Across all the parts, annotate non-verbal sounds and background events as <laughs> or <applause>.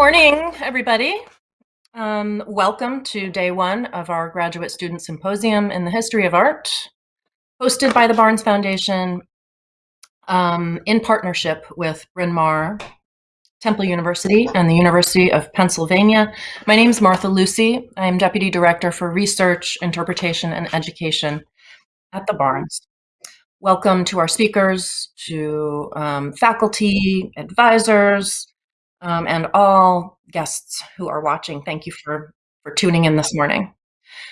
morning, everybody. Um, welcome to day one of our Graduate Student Symposium in the History of Art, hosted by the Barnes Foundation um, in partnership with Bryn Mawr, Temple University, and the University of Pennsylvania. My name is Martha Lucy. I am Deputy Director for Research, Interpretation, and Education at the Barnes. Welcome to our speakers, to um, faculty, advisors, um, and all guests who are watching. Thank you for, for tuning in this morning.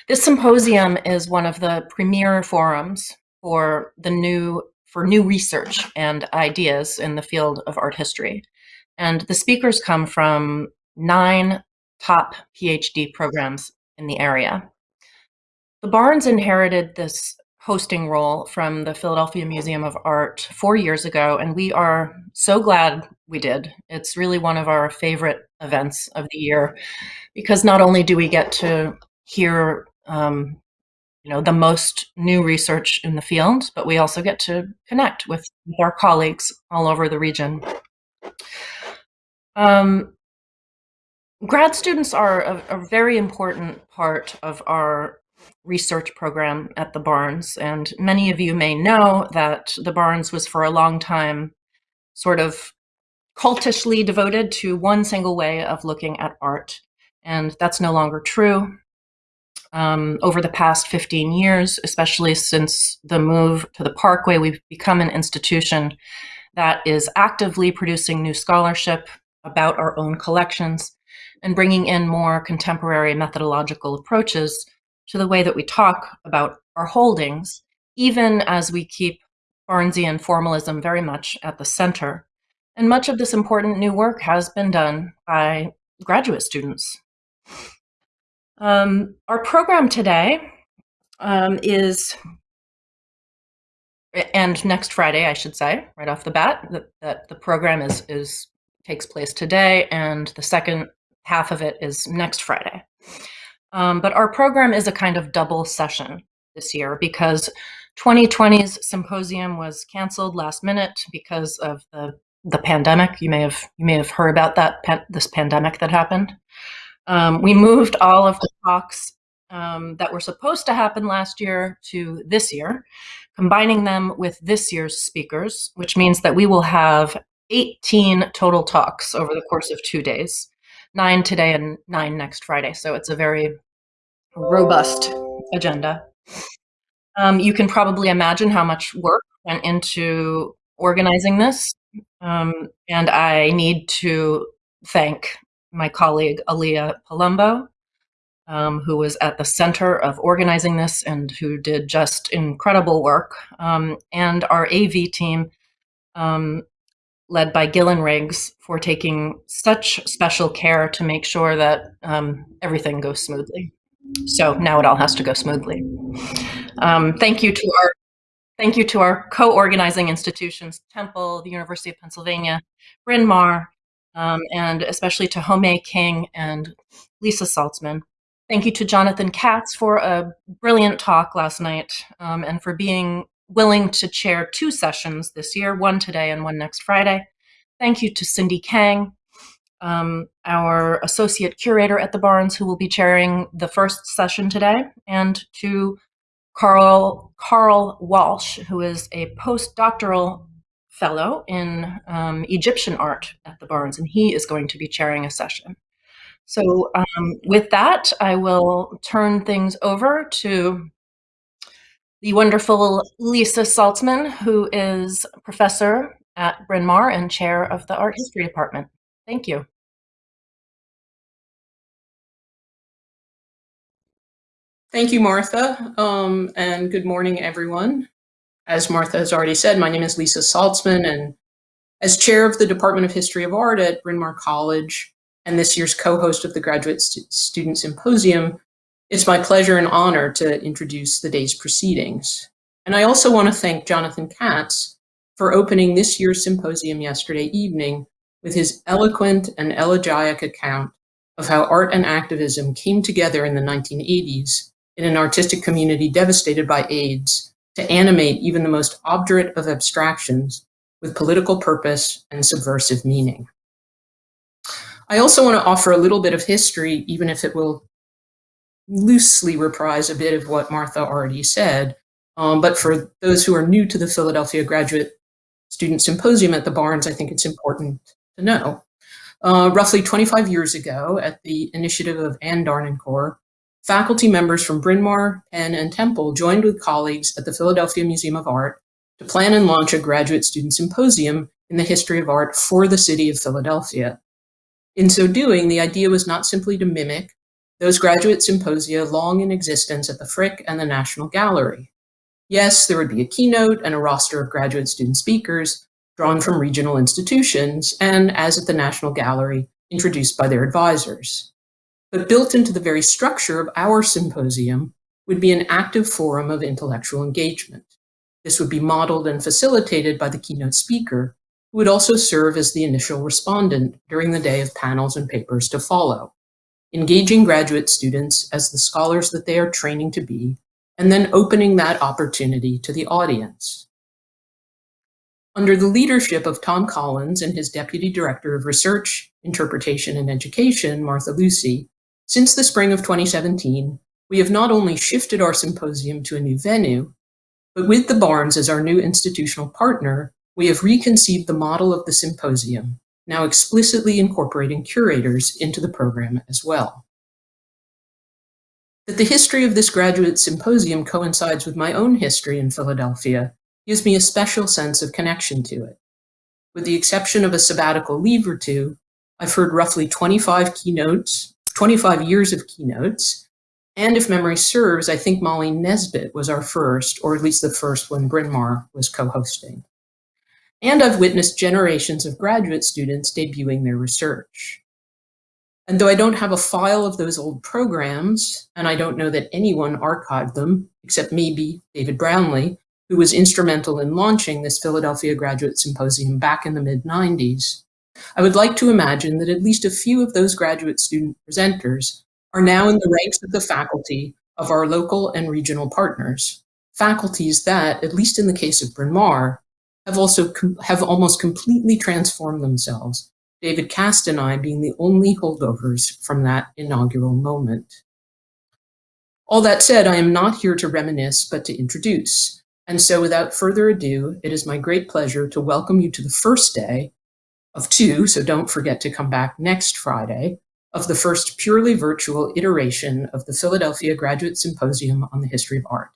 This symposium is one of the premier forums for the new for new research and ideas in the field of art history. And the speakers come from nine top PhD programs in the area. The Barnes inherited this hosting role from the Philadelphia Museum of Art four years ago, and we are so glad we did. It's really one of our favorite events of the year because not only do we get to hear um, you know, the most new research in the field, but we also get to connect with, our colleagues all over the region. Um, grad students are a, a very important part of our research program at the Barnes. And many of you may know that the Barnes was for a long time sort of cultishly devoted to one single way of looking at art. And that's no longer true. Um, over the past 15 years, especially since the move to the Parkway, we've become an institution that is actively producing new scholarship about our own collections and bringing in more contemporary methodological approaches to the way that we talk about our holdings, even as we keep Barnesian formalism very much at the center. And much of this important new work has been done by graduate students. Um, our program today um, is, and next Friday, I should say, right off the bat, that, that the program is, is takes place today, and the second half of it is next Friday. Um, but our program is a kind of double session this year because 2020's symposium was canceled last minute because of the the pandemic. You may have you may have heard about that this pandemic that happened. Um, we moved all of the talks um, that were supposed to happen last year to this year, combining them with this year's speakers, which means that we will have 18 total talks over the course of two days nine today and nine next Friday. So it's a very robust agenda. Um, you can probably imagine how much work went into organizing this. Um, and I need to thank my colleague, Aliyah Palumbo, um, who was at the center of organizing this and who did just incredible work, um, and our AV team, um, led by Gillen Riggs for taking such special care to make sure that um, everything goes smoothly. So now it all has to go smoothly. Um, thank you to our thank you to our co-organizing institutions, Temple, the University of Pennsylvania, Bryn Mawr, um, and especially to Home King and Lisa Saltzman. Thank you to Jonathan Katz for a brilliant talk last night um, and for being willing to chair two sessions this year, one today and one next Friday. Thank you to Cindy Kang, um, our associate curator at the Barnes, who will be chairing the first session today, and to Carl, Carl Walsh, who is a postdoctoral fellow in um, Egyptian art at the Barnes, and he is going to be chairing a session. So um, with that, I will turn things over to the wonderful Lisa Saltzman, who is professor at Bryn Mawr and chair of the art history department. Thank you. Thank you, Martha, um, and good morning, everyone. As Martha has already said, my name is Lisa Saltzman, and as chair of the Department of History of Art at Bryn Mawr College and this year's co-host of the Graduate St Student Symposium, it's my pleasure and honor to introduce the day's proceedings. And I also want to thank Jonathan Katz for opening this year's symposium yesterday evening with his eloquent and elegiac account of how art and activism came together in the 1980s in an artistic community devastated by AIDS to animate even the most obdurate of abstractions with political purpose and subversive meaning. I also want to offer a little bit of history, even if it will loosely reprise a bit of what Martha already said. Um, but for those who are new to the Philadelphia Graduate Student Symposium at the Barnes, I think it's important to know. Uh, roughly 25 years ago, at the initiative of Anne d'Harnoncourt, faculty members from Bryn Mawr, Penn, and Temple joined with colleagues at the Philadelphia Museum of Art to plan and launch a graduate student symposium in the history of art for the city of Philadelphia. In so doing, the idea was not simply to mimic those graduate symposia long in existence at the Frick and the National Gallery. Yes, there would be a keynote and a roster of graduate student speakers drawn from regional institutions and, as at the National Gallery, introduced by their advisors. But built into the very structure of our symposium would be an active forum of intellectual engagement. This would be modeled and facilitated by the keynote speaker, who would also serve as the initial respondent during the day of panels and papers to follow, engaging graduate students as the scholars that they are training to be, and then opening that opportunity to the audience. Under the leadership of Thom Collins and his Deputy Director of Research, Interpretation and Education, Martha Lucy, since the spring of 2017, we have not only shifted our symposium to a new venue, but with the Barnes as our new institutional partner, we have reconceived the model of the symposium, now explicitly incorporating curators into the program as well. That the history of this graduate symposium coincides with my own history in Philadelphia gives me a special sense of connection to it. With the exception of a sabbatical leave or two, I've heard roughly 25 keynotes, 25 years of keynotes, and if memory serves, I think Molly Nesbitt was our first, or at least the first when Bryn Mawr was co-hosting. And I've witnessed generations of graduate students debuting their research. And though I don't have a file of those old programs, and I don't know that anyone archived them, except maybe David Brownlee, who was instrumental in launching this Philadelphia Graduate Symposium back in the mid-90s, I would like to imagine that at least a few of those graduate student presenters are now in the ranks of the faculty of our local and regional partners, faculties that, at least in the case of Bryn Mawr, have also have almost completely transformed themselves, David Cast and I being the only holdovers from that inaugural moment. All that said, I am not here to reminisce, but to introduce. And so without further ado, it is my great pleasure to welcome you to the first day of two, so don't forget to come back next Friday, of the first purely virtual iteration of the Philadelphia Graduate Symposium on the History of Art.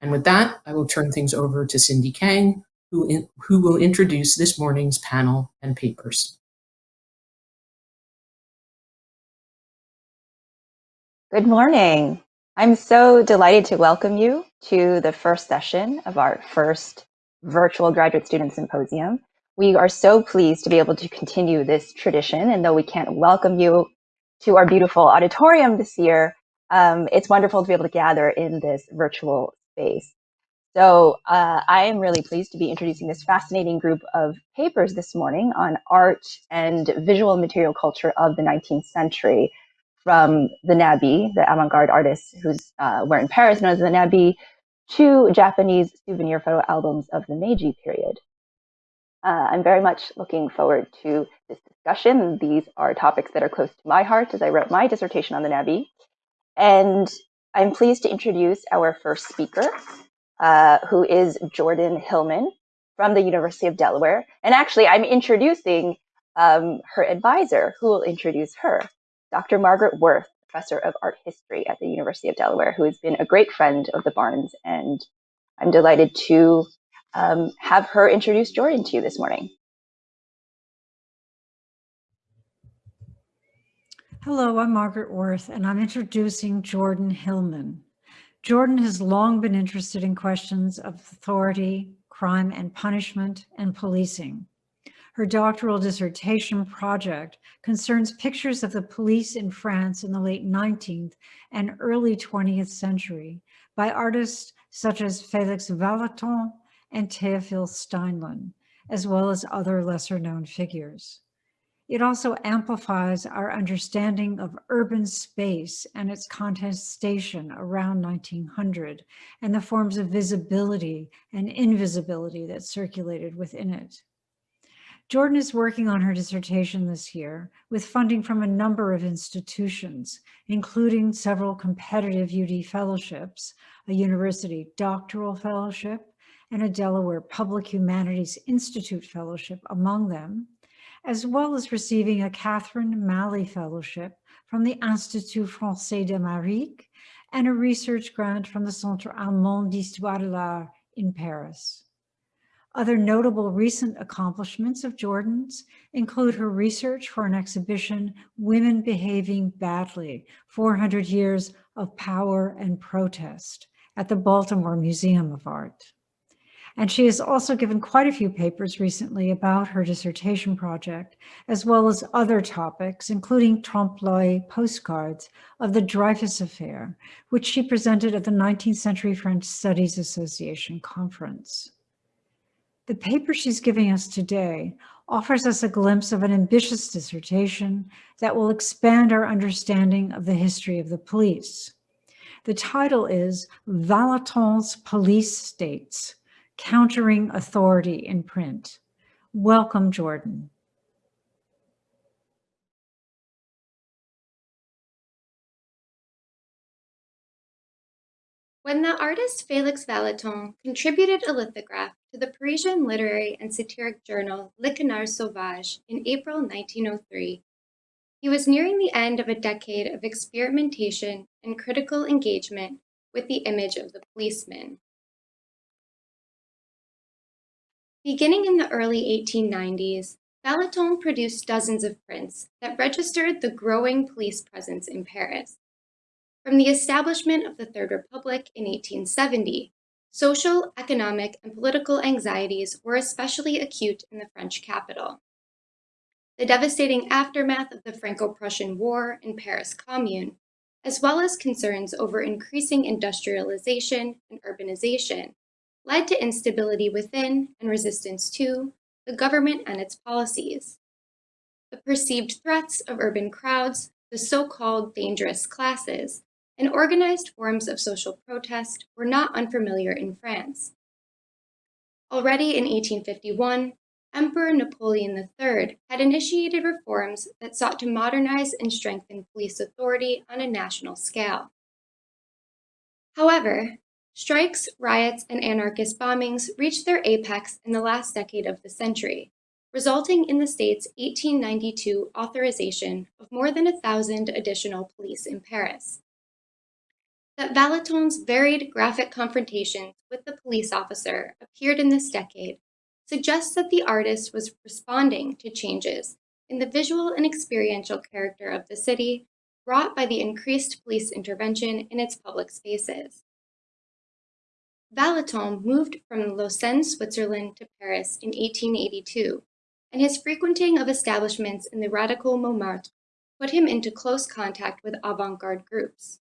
And with that, I will turn things over to Cindy Kang, who, in, who will introduce this morning's panel and papers. Good morning. I'm so delighted to welcome you to the first session of our first virtual graduate student symposium. We are so pleased to be able to continue this tradition, and though we can't welcome you to our beautiful auditorium this year, um, it's wonderful to be able to gather in this virtual space. So uh, I am really pleased to be introducing this fascinating group of papers this morning on art and visual material culture of the 19th century from the Nabi, the avant-garde artists who's uh, were in Paris known as the Nabi, to Japanese souvenir photo albums of the Meiji period. Uh, I'm very much looking forward to this discussion. These are topics that are close to my heart as I wrote my dissertation on the Nabi. And I'm pleased to introduce our first speaker, uh, who is Jordan Hillman from the University of Delaware. And actually, I'm introducing um, her advisor, who will introduce her, Dr. Margaret Werth, professor of art history at the University of Delaware, who has been a great friend of the Barnes. And I'm delighted to um, have her introduce Jordan to you this morning. Hello, I'm Margaret Werth, and I'm introducing Jordan Hillman. Jordan has long been interested in questions of authority, crime and punishment, and policing. Her doctoral dissertation project concerns pictures of the police in France in the late 19th and early 20th century by artists such as Felix Vallotton and Théophile Steinlen, as well as other lesser known figures. It also amplifies our understanding of urban space and its contestation around 1900 and the forms of visibility and invisibility that circulated within it. Jordan is working on her dissertation this year with funding from a number of institutions, including several competitive UD fellowships, a university doctoral fellowship, and a Delaware Public Humanities Institute fellowship among them, as well as receiving a Catherine Malley Fellowship from the Institut Français d'Amérique and a research grant from the Centre Allemand d'Histoire de l'Art in Paris. Other notable recent accomplishments of Jordan's include her research for an exhibition, Women Behaving Badly, 400 Years of Power and Protest at the Baltimore Museum of Art. And she has also given quite a few papers recently about her dissertation project, as well as other topics, including trompe-l'oeil postcards of the Dreyfus Affair, which she presented at the 19th Century French Studies Association conference. The paper she's giving us today offers us a glimpse of an ambitious dissertation that will expand our understanding of the history of the police. The title is Vallotton's Police States, Countering Authority in Print. Welcome, Jordan. When the artist Félix Vallotton contributed a lithograph to the Parisian literary and satiric journal Le Canard Sauvage in April 1903, he was nearing the end of a decade of experimentation and critical engagement with the image of the policeman. Beginning in the early 1890s, Vallotton produced dozens of prints that registered the growing police presence in Paris. From the establishment of the Third Republic in 1870, social, economic, and political anxieties were especially acute in the French capital. The devastating aftermath of the Franco-Prussian War and Paris Commune, as well as concerns over increasing industrialization and urbanization, led to instability within and resistance to the government and its policies. The perceived threats of urban crowds, the so-called dangerous classes, and organized forms of social protest were not unfamiliar in France. Already in 1851, Emperor Napoleon III had initiated reforms that sought to modernize and strengthen police authority on a national scale. However, Strikes, riots, and anarchist bombings reached their apex in the last decade of the century, resulting in the state's 1892 authorization of more than a thousand additional police in Paris. That Vallotton's varied graphic confrontations with the police officer appeared in this decade suggests that the artist was responding to changes in the visual and experiential character of the city brought by the increased police intervention in its public spaces. Vallotton moved from Lausanne, Switzerland to Paris in 1882, and his frequenting of establishments in the radical Montmartre put him into close contact with avant-garde groups.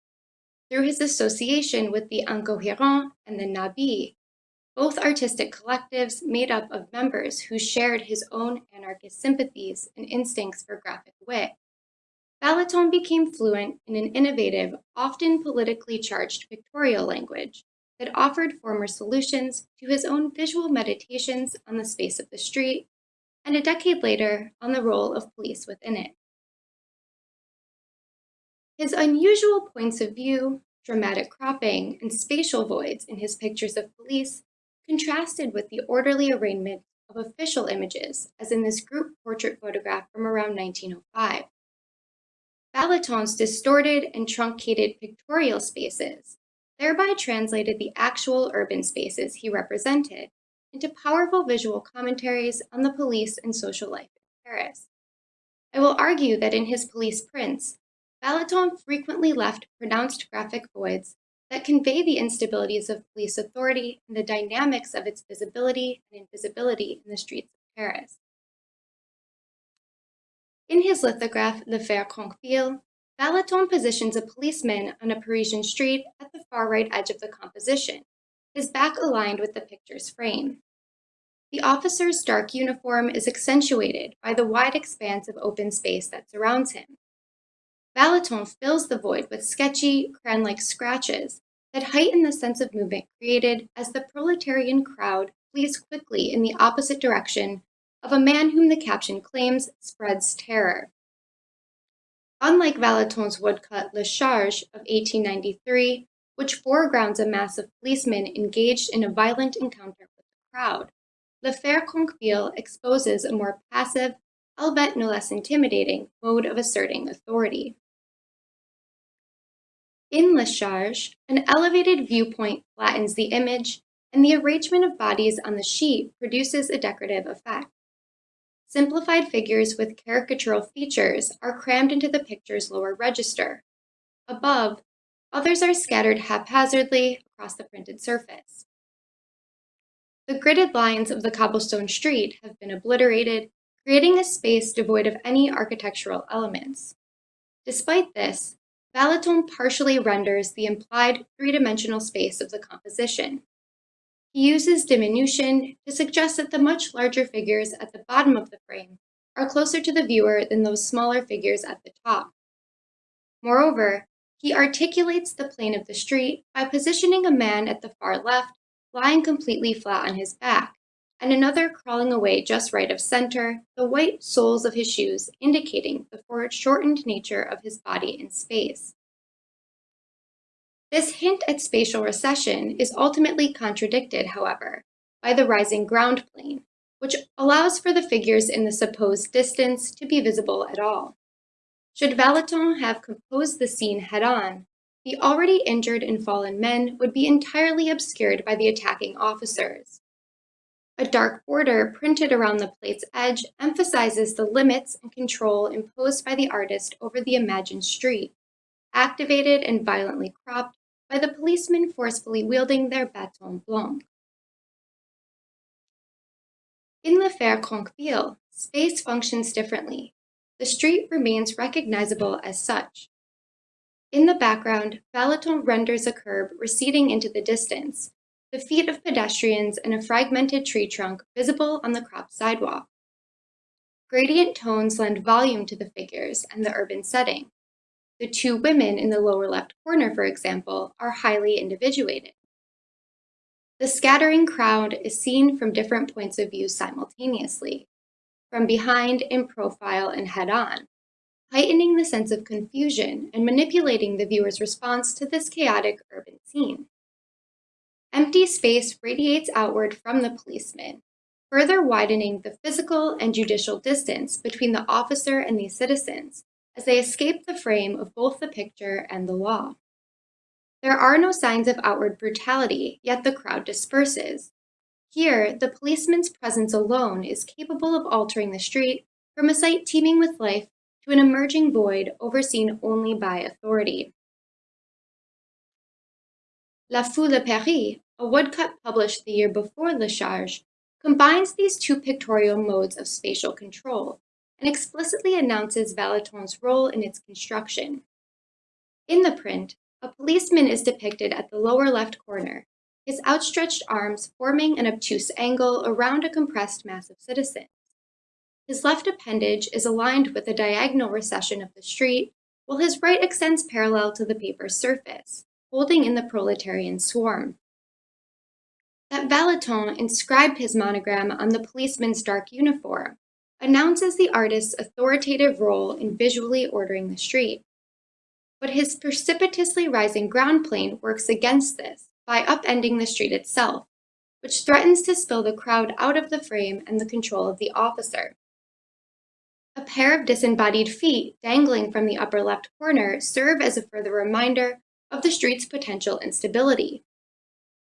Through his association with the Incohérents and the Nabis, both artistic collectives made up of members who shared his own anarchist sympathies and instincts for graphic wit. Vallotton became fluent in an innovative, often politically charged pictorial language, that offered former solutions to his own visual meditations on the space of the street, and a decade later on the role of police within it. His unusual points of view, dramatic cropping, and spatial voids in his pictures of police contrasted with the orderly arrangement of official images, as in this group portrait photograph from around 1905. Vallotton's distorted and truncated pictorial spaces thereby translated the actual urban spaces he represented into powerful visual commentaries on the police and social life in Paris. I will argue that in his police prints, Vallotton frequently left pronounced graphic voids that convey the instabilities of police authority and the dynamics of its visibility and invisibility in the streets of Paris. In his lithograph, L'Affaire Crainquebille, Vallotton positions a policeman on a Parisian street at the far right edge of the composition, his back aligned with the picture's frame. The officer's dark uniform is accentuated by the wide expanse of open space that surrounds him. Vallotton fills the void with sketchy, crayon-like scratches that heighten the sense of movement created as the proletarian crowd flees quickly in the opposite direction of a man whom the caption claims spreads terror. Unlike Vallotton's woodcut Le Charge of 1893, which foregrounds a mass of policemen engaged in a violent encounter with the crowd, L'Affaire Crainquebille exposes a more passive, albeit no less intimidating, mode of asserting authority. In Le Charge, an elevated viewpoint flattens the image, and the arrangement of bodies on the sheet produces a decorative effect. Simplified figures with caricatural features are crammed into the picture's lower register. Above, others are scattered haphazardly across the printed surface. The gridded lines of the cobblestone street have been obliterated, creating a space devoid of any architectural elements. Despite this, Vallotton partially renders the implied three-dimensional space of the composition. He uses diminution to suggest that the much larger figures at the bottom of the frame are closer to the viewer than those smaller figures at the top. Moreover, he articulates the plane of the street by positioning a man at the far left lying completely flat on his back, and another crawling away just right of center, the white soles of his shoes indicating the foreshortened nature of his body in space. This hint at spatial recession is ultimately contradicted, however, by the rising ground plane, which allows for the figures in the supposed distance to be visible at all. Should Vallotton have composed the scene head-on, the already injured and fallen men would be entirely obscured by the attacking officers. A dark border printed around the plate's edge emphasizes the limits and control imposed by the artist over the imagined street, activated and violently cropped by the policemen forcefully wielding their bâton blanc. In L'Affaire Crainquebille, space functions differently. The street remains recognizable as such. In the background, Vallotton renders a curb receding into the distance, the feet of pedestrians and a fragmented tree trunk visible on the cropped sidewalk. Gradient tones lend volume to the figures and the urban setting, the two women in the lower left corner, for example, are highly individuated. The scattering crowd is seen from different points of view simultaneously, from behind, in profile, and head-on, heightening the sense of confusion and manipulating the viewer's response to this chaotic urban scene. Empty space radiates outward from the policeman, further widening the physical and judicial distance between the officer and these citizens, as they escape the frame of both the picture and the law. There are no signs of outward brutality, yet the crowd disperses. Here, the policeman's presence alone is capable of altering the street from a site teeming with life to an emerging void overseen only by authority. La Foule de Paris, a woodcut published the year before Le Charge, combines these two pictorial modes of spatial control, and explicitly announces Vallotton's role in its construction. In the print, a policeman is depicted at the lower left corner, his outstretched arms forming an obtuse angle around a compressed mass of citizens. His left appendage is aligned with the diagonal recession of the street, while his right extends parallel to the paper's surface, holding in the proletarian swarm. That Vallotton inscribed his monogram on the policeman's dark uniform announces the artist's authoritative role in visually ordering the street. But his precipitously rising ground plane works against this by upending the street itself, which threatens to spill the crowd out of the frame and the control of the officer. A pair of disembodied feet dangling from the upper left corner serve as a further reminder of the street's potential instability.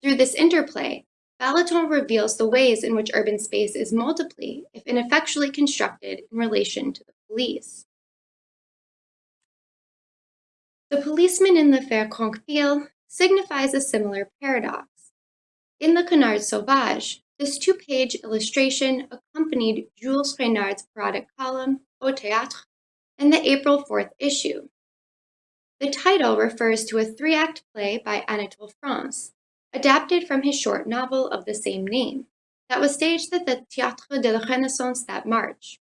Through this interplay, Vallotton reveals the ways in which urban space is multiply, if ineffectually constructed, in relation to the police. The policeman in the Fer Crainquebille signifies a similar paradox. In the Canard Sauvage, this two-page illustration accompanied Jules Renard's parodic column, Au Théâtre, in the April 4th issue. The title refers to a three-act play by Anatole France, adapted from his short novel of the same name, that was staged at the Théâtre de la Renaissance that March.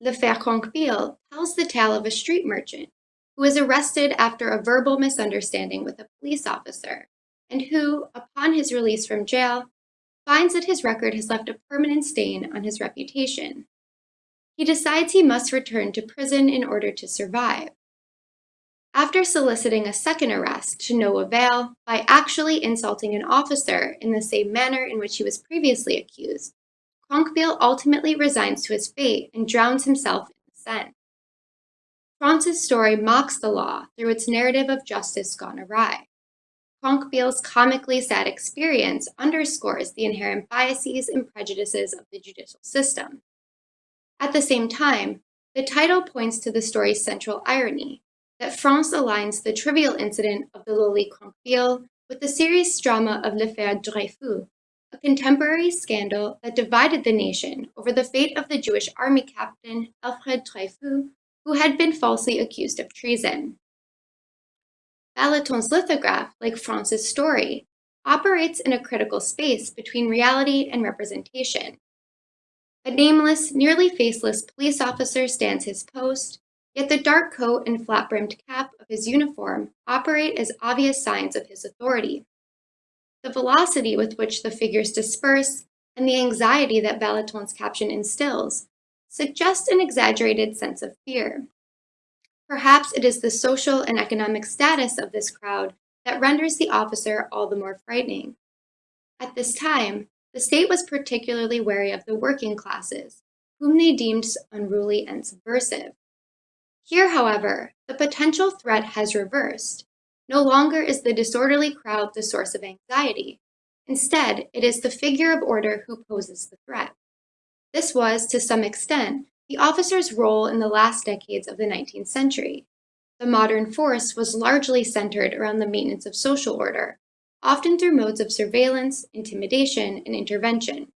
L'Affaire Crainquebille tells the tale of a street merchant who is arrested after a verbal misunderstanding with a police officer, and who, upon his release from jail, finds that his record has left a permanent stain on his reputation. He decides he must return to prison in order to survive. After soliciting a second arrest to no avail by actually insulting an officer in the same manner in which he was previously accused, Crainquebille ultimately resigns to his fate and drowns himself in the Seine. France's story mocks the law through its narrative of justice gone awry. Crainquebille's comically sad experience underscores the inherent biases and prejudices of the judicial system. At the same time, the title points to the story's central irony, that France aligns the trivial incident of the lowly Crainquebille with the serious drama of l'affaire Dreyfus, a contemporary scandal that divided the nation over the fate of the Jewish army captain Alfred Dreyfus, who had been falsely accused of treason. Vallotton's lithograph, like France's story, operates in a critical space between reality and representation. A nameless, nearly faceless police officer stands his post, Yet the dark coat and flat-brimmed cap of his uniform operate as obvious signs of his authority. The velocity with which the figures disperse and the anxiety that Vallotton's caption instills suggest an exaggerated sense of fear. Perhaps it is the social and economic status of this crowd that renders the officer all the more frightening. At this time, the state was particularly wary of the working classes, whom they deemed unruly and subversive. Here, however, the potential threat has reversed. No longer is the disorderly crowd the source of anxiety. Instead, it is the figure of order who poses the threat. This was, to some extent, the officer's role in the last decades of the 19th century. The modern force was largely centered around the maintenance of social order, often through modes of surveillance, intimidation, and intervention.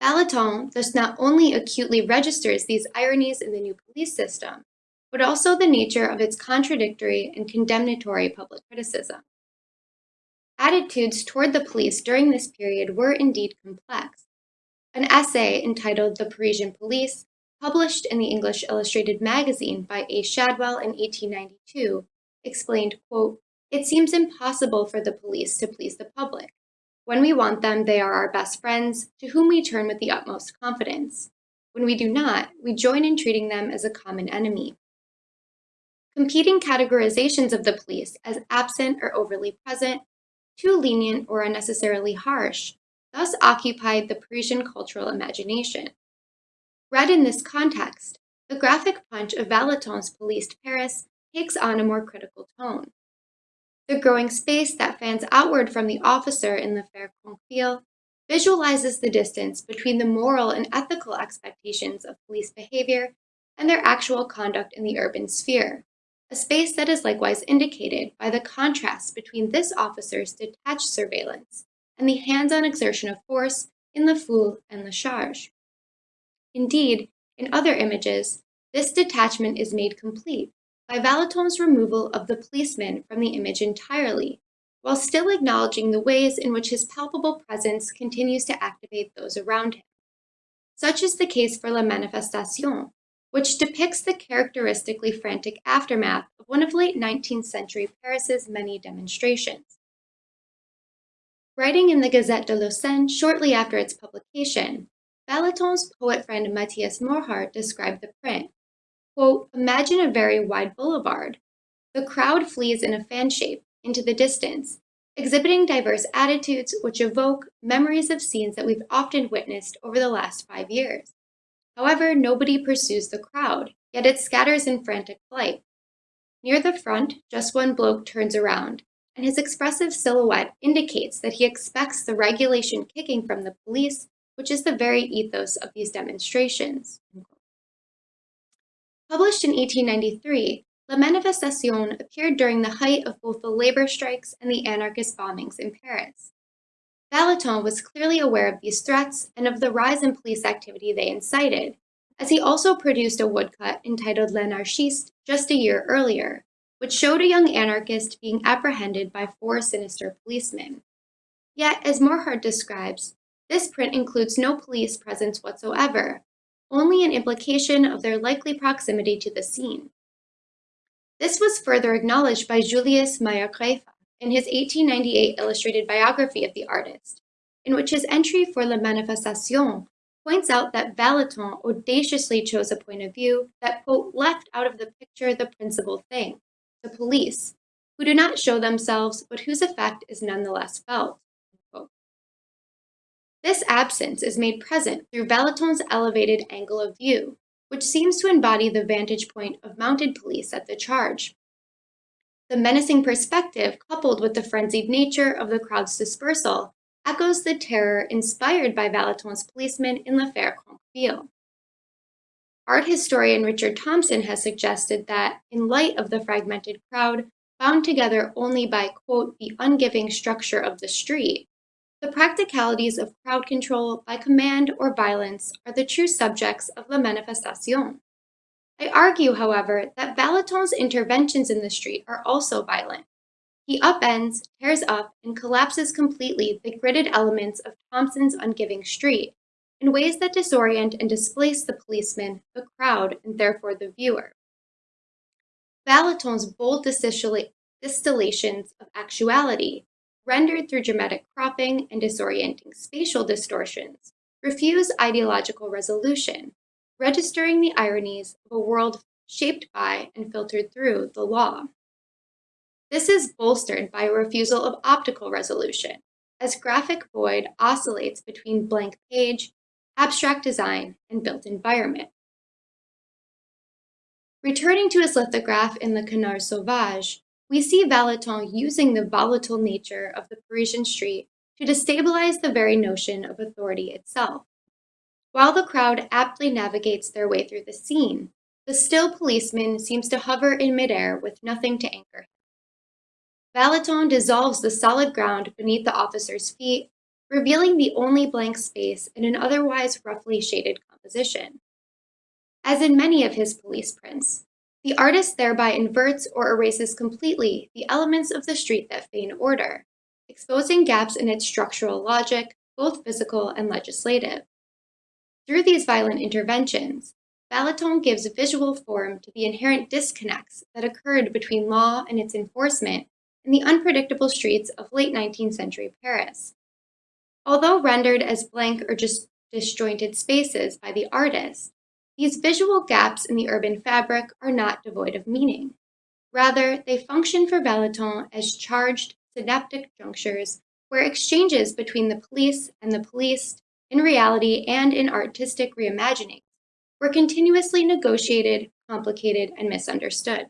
Vallotton thus not only acutely registers these ironies in the new police system, but also the nature of its contradictory and condemnatory public criticism. Attitudes toward the police during this period were indeed complex. An essay entitled The Parisian Police, published in the English Illustrated Magazine by A. Shadwell in 1892, explained, quote, It seems impossible for the police to please the public. When we want them, they are our best friends, to whom we turn with the utmost confidence. When we do not, we join in treating them as a common enemy. Competing categorizations of the police as absent or overly present, too lenient or unnecessarily harsh, thus occupied the Parisian cultural imagination. Read in this context, the graphic punch of Vallotton's policed Paris takes on a more critical tone. The growing space that fans outward from the officer in the Affaire Crainquebille visualizes the distance between the moral and ethical expectations of police behavior and their actual conduct in the urban sphere, a space that is likewise indicated by the contrast between this officer's detached surveillance and the hands-on exertion of force in the Foule and the Charge. Indeed, in other images, this detachment is made complete by Vallotton's removal of the policeman from the image entirely, while still acknowledging the ways in which his palpable presence continues to activate those around him. Such is the case for La Manifestation, which depicts the characteristically frantic aftermath of one of late 19th century Paris's many demonstrations. Writing in the Gazette de Lausanne shortly after its publication, Vallotton's poet friend Matthias Morhardt described the print Quote, imagine a very wide boulevard. The crowd flees in a fan shape into the distance, exhibiting diverse attitudes which evoke memories of scenes that we've often witnessed over the last five years. However, nobody pursues the crowd, yet it scatters in frantic flight. Near the front, just one bloke turns around, and his expressive silhouette indicates that he expects the regulation kicking from the police, which is the very ethos of these demonstrations. Published in 1893, La Manifestation appeared during the height of both the labor strikes and the anarchist bombings in Paris. Vallotton was clearly aware of these threats and of the rise in police activity they incited, as he also produced a woodcut entitled L'Anarchiste just a year earlier, which showed a young anarchist being apprehended by four sinister policemen. Yet, as Morhardt describes, this print includes no police presence whatsoever, only an implication of their likely proximity to the scene. This was further acknowledged by Julius Meier-Graefe in his 1898 illustrated biography of the artist, in which his entry for La Manifestation points out that Vallotton audaciously chose a point of view that, quote, left out of the picture the principal thing, the police, who do not show themselves, but whose effect is nonetheless felt. This absence is made present through Vallotton's elevated angle of view, which seems to embody the vantage point of mounted police at the charge. The menacing perspective, coupled with the frenzied nature of the crowd's dispersal, echoes the terror inspired by Vallotton's policemen in L'Affaire Crainquebille. Art historian Richard Thomson has suggested that, in light of the fragmented crowd, bound together only by, quote, the ungiving structure of the street, the practicalities of crowd control by command or violence are the true subjects of La Manifestation. I argue, however, that Vallotton's interventions in the street are also violent. He upends, tears up, and collapses completely the gridded elements of Thomson's ungiving street in ways that disorient and displace the policeman, the crowd, and therefore the viewer. Vallotton's bold distillations of actuality rendered through dramatic cropping and disorienting spatial distortions, refuse ideological resolution, registering the ironies of a world shaped by and filtered through the law. This is bolstered by a refusal of optical resolution, as graphic void oscillates between blank page, abstract design, and built environment. Returning to his lithograph in the Canard Sauvage, we see Vallotton using the volatile nature of the Parisian street to destabilize the very notion of authority itself. While the crowd aptly navigates their way through the scene, the still policeman seems to hover in midair with nothing to anchor him. Dissolves the solid ground beneath the officer's feet, revealing the only blank space in an otherwise roughly shaded composition. As in many of his police prints, the artist thereby inverts or erases completely the elements of the street that feign order, exposing gaps in its structural logic, both physical and legislative. Through these violent interventions, Vallotton gives visual form to the inherent disconnects that occurred between law and its enforcement in the unpredictable streets of late 19th century Paris. Although rendered as blank or just disjointed spaces by the artist, these visual gaps in the urban fabric are not devoid of meaning. Rather, they function for Vallotton as charged synaptic junctures where exchanges between the police and the policed, in reality and in artistic reimagining, were continuously negotiated, complicated, and misunderstood.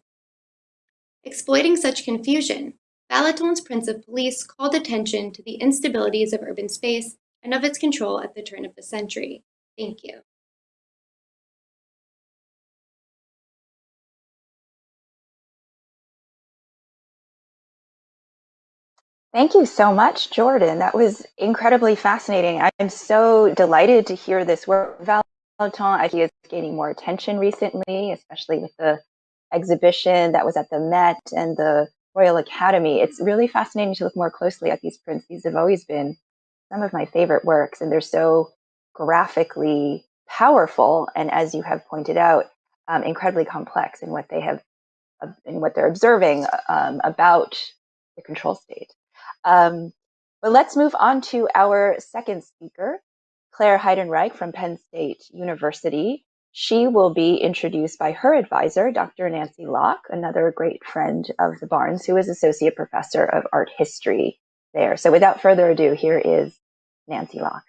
Exploiting such confusion, Vallotton's prints of Police called attention to the instabilities of urban space and of its control at the turn of the century. Thank you. Thank you so much, Jordan. That was incredibly fascinating. I'm so delighted to hear this work. Vallotton, I think, is gaining more attention recently, especially with the exhibition that was at the Met and the Royal Academy. It's really fascinating to look more closely at these prints. These have always been some of my favorite works, and they're so graphically powerful. And as you have pointed out, um, incredibly complex in what they have, uh, in what they're observing um, about the control state. Um, but let's move on to our second speaker, Claire Heidenreich from Penn State University. She will be introduced by her advisor, Dr. Nancy Locke, another great friend of the Barnes, who is Associate Professor of Art History there. So without further ado, here is Nancy Locke.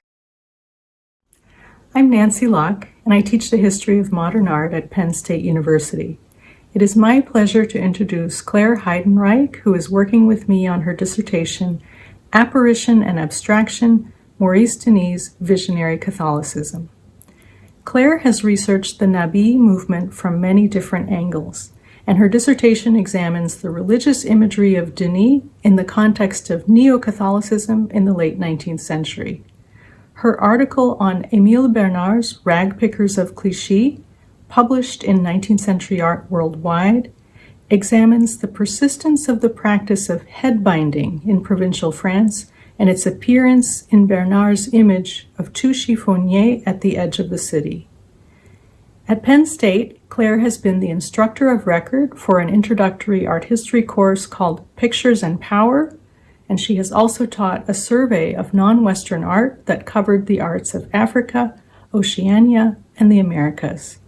I'm Nancy Locke, and I teach the history of modern art at Penn State University. It is my pleasure to introduce Claire Heidenreich, who is working with me on her dissertation, Apparition and Abstraction, Maurice Denis' Visionary Catholicism. Claire has researched the Nabi movement from many different angles, and her dissertation examines the religious imagery of Denis in the context of Neo-Catholicism in the late 19th century. Her article on Émile Bernard's Rag Pickers of Clichy published in 19th Century Art Worldwide, examines the persistence of the practice of head binding in provincial France and its appearance in Bernard's image of two chiffonniers at the edge of the city. At Penn State, Claire has been the instructor of record for an introductory art history course called Pictures and Power, and she has also taught a survey of non-Western art that covered the arts of Africa, Oceania, and the Americas.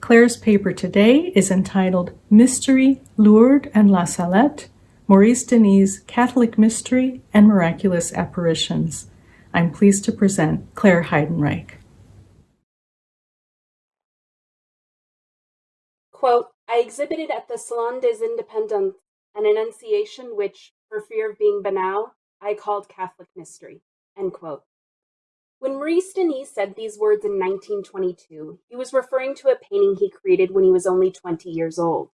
Claire's paper today is entitled Mystery, Lourdes and La Salette, Maurice Denis' Catholic Mystery and Miraculous Apparitions. I'm pleased to present Claire Heidenreich. Quote, I exhibited at the Salon des Indépendants an annunciation which, for fear of being banal, I called Catholic mystery. End quote. When Maurice Denis said these words in 1922, he was referring to a painting he created when he was only 20 years old.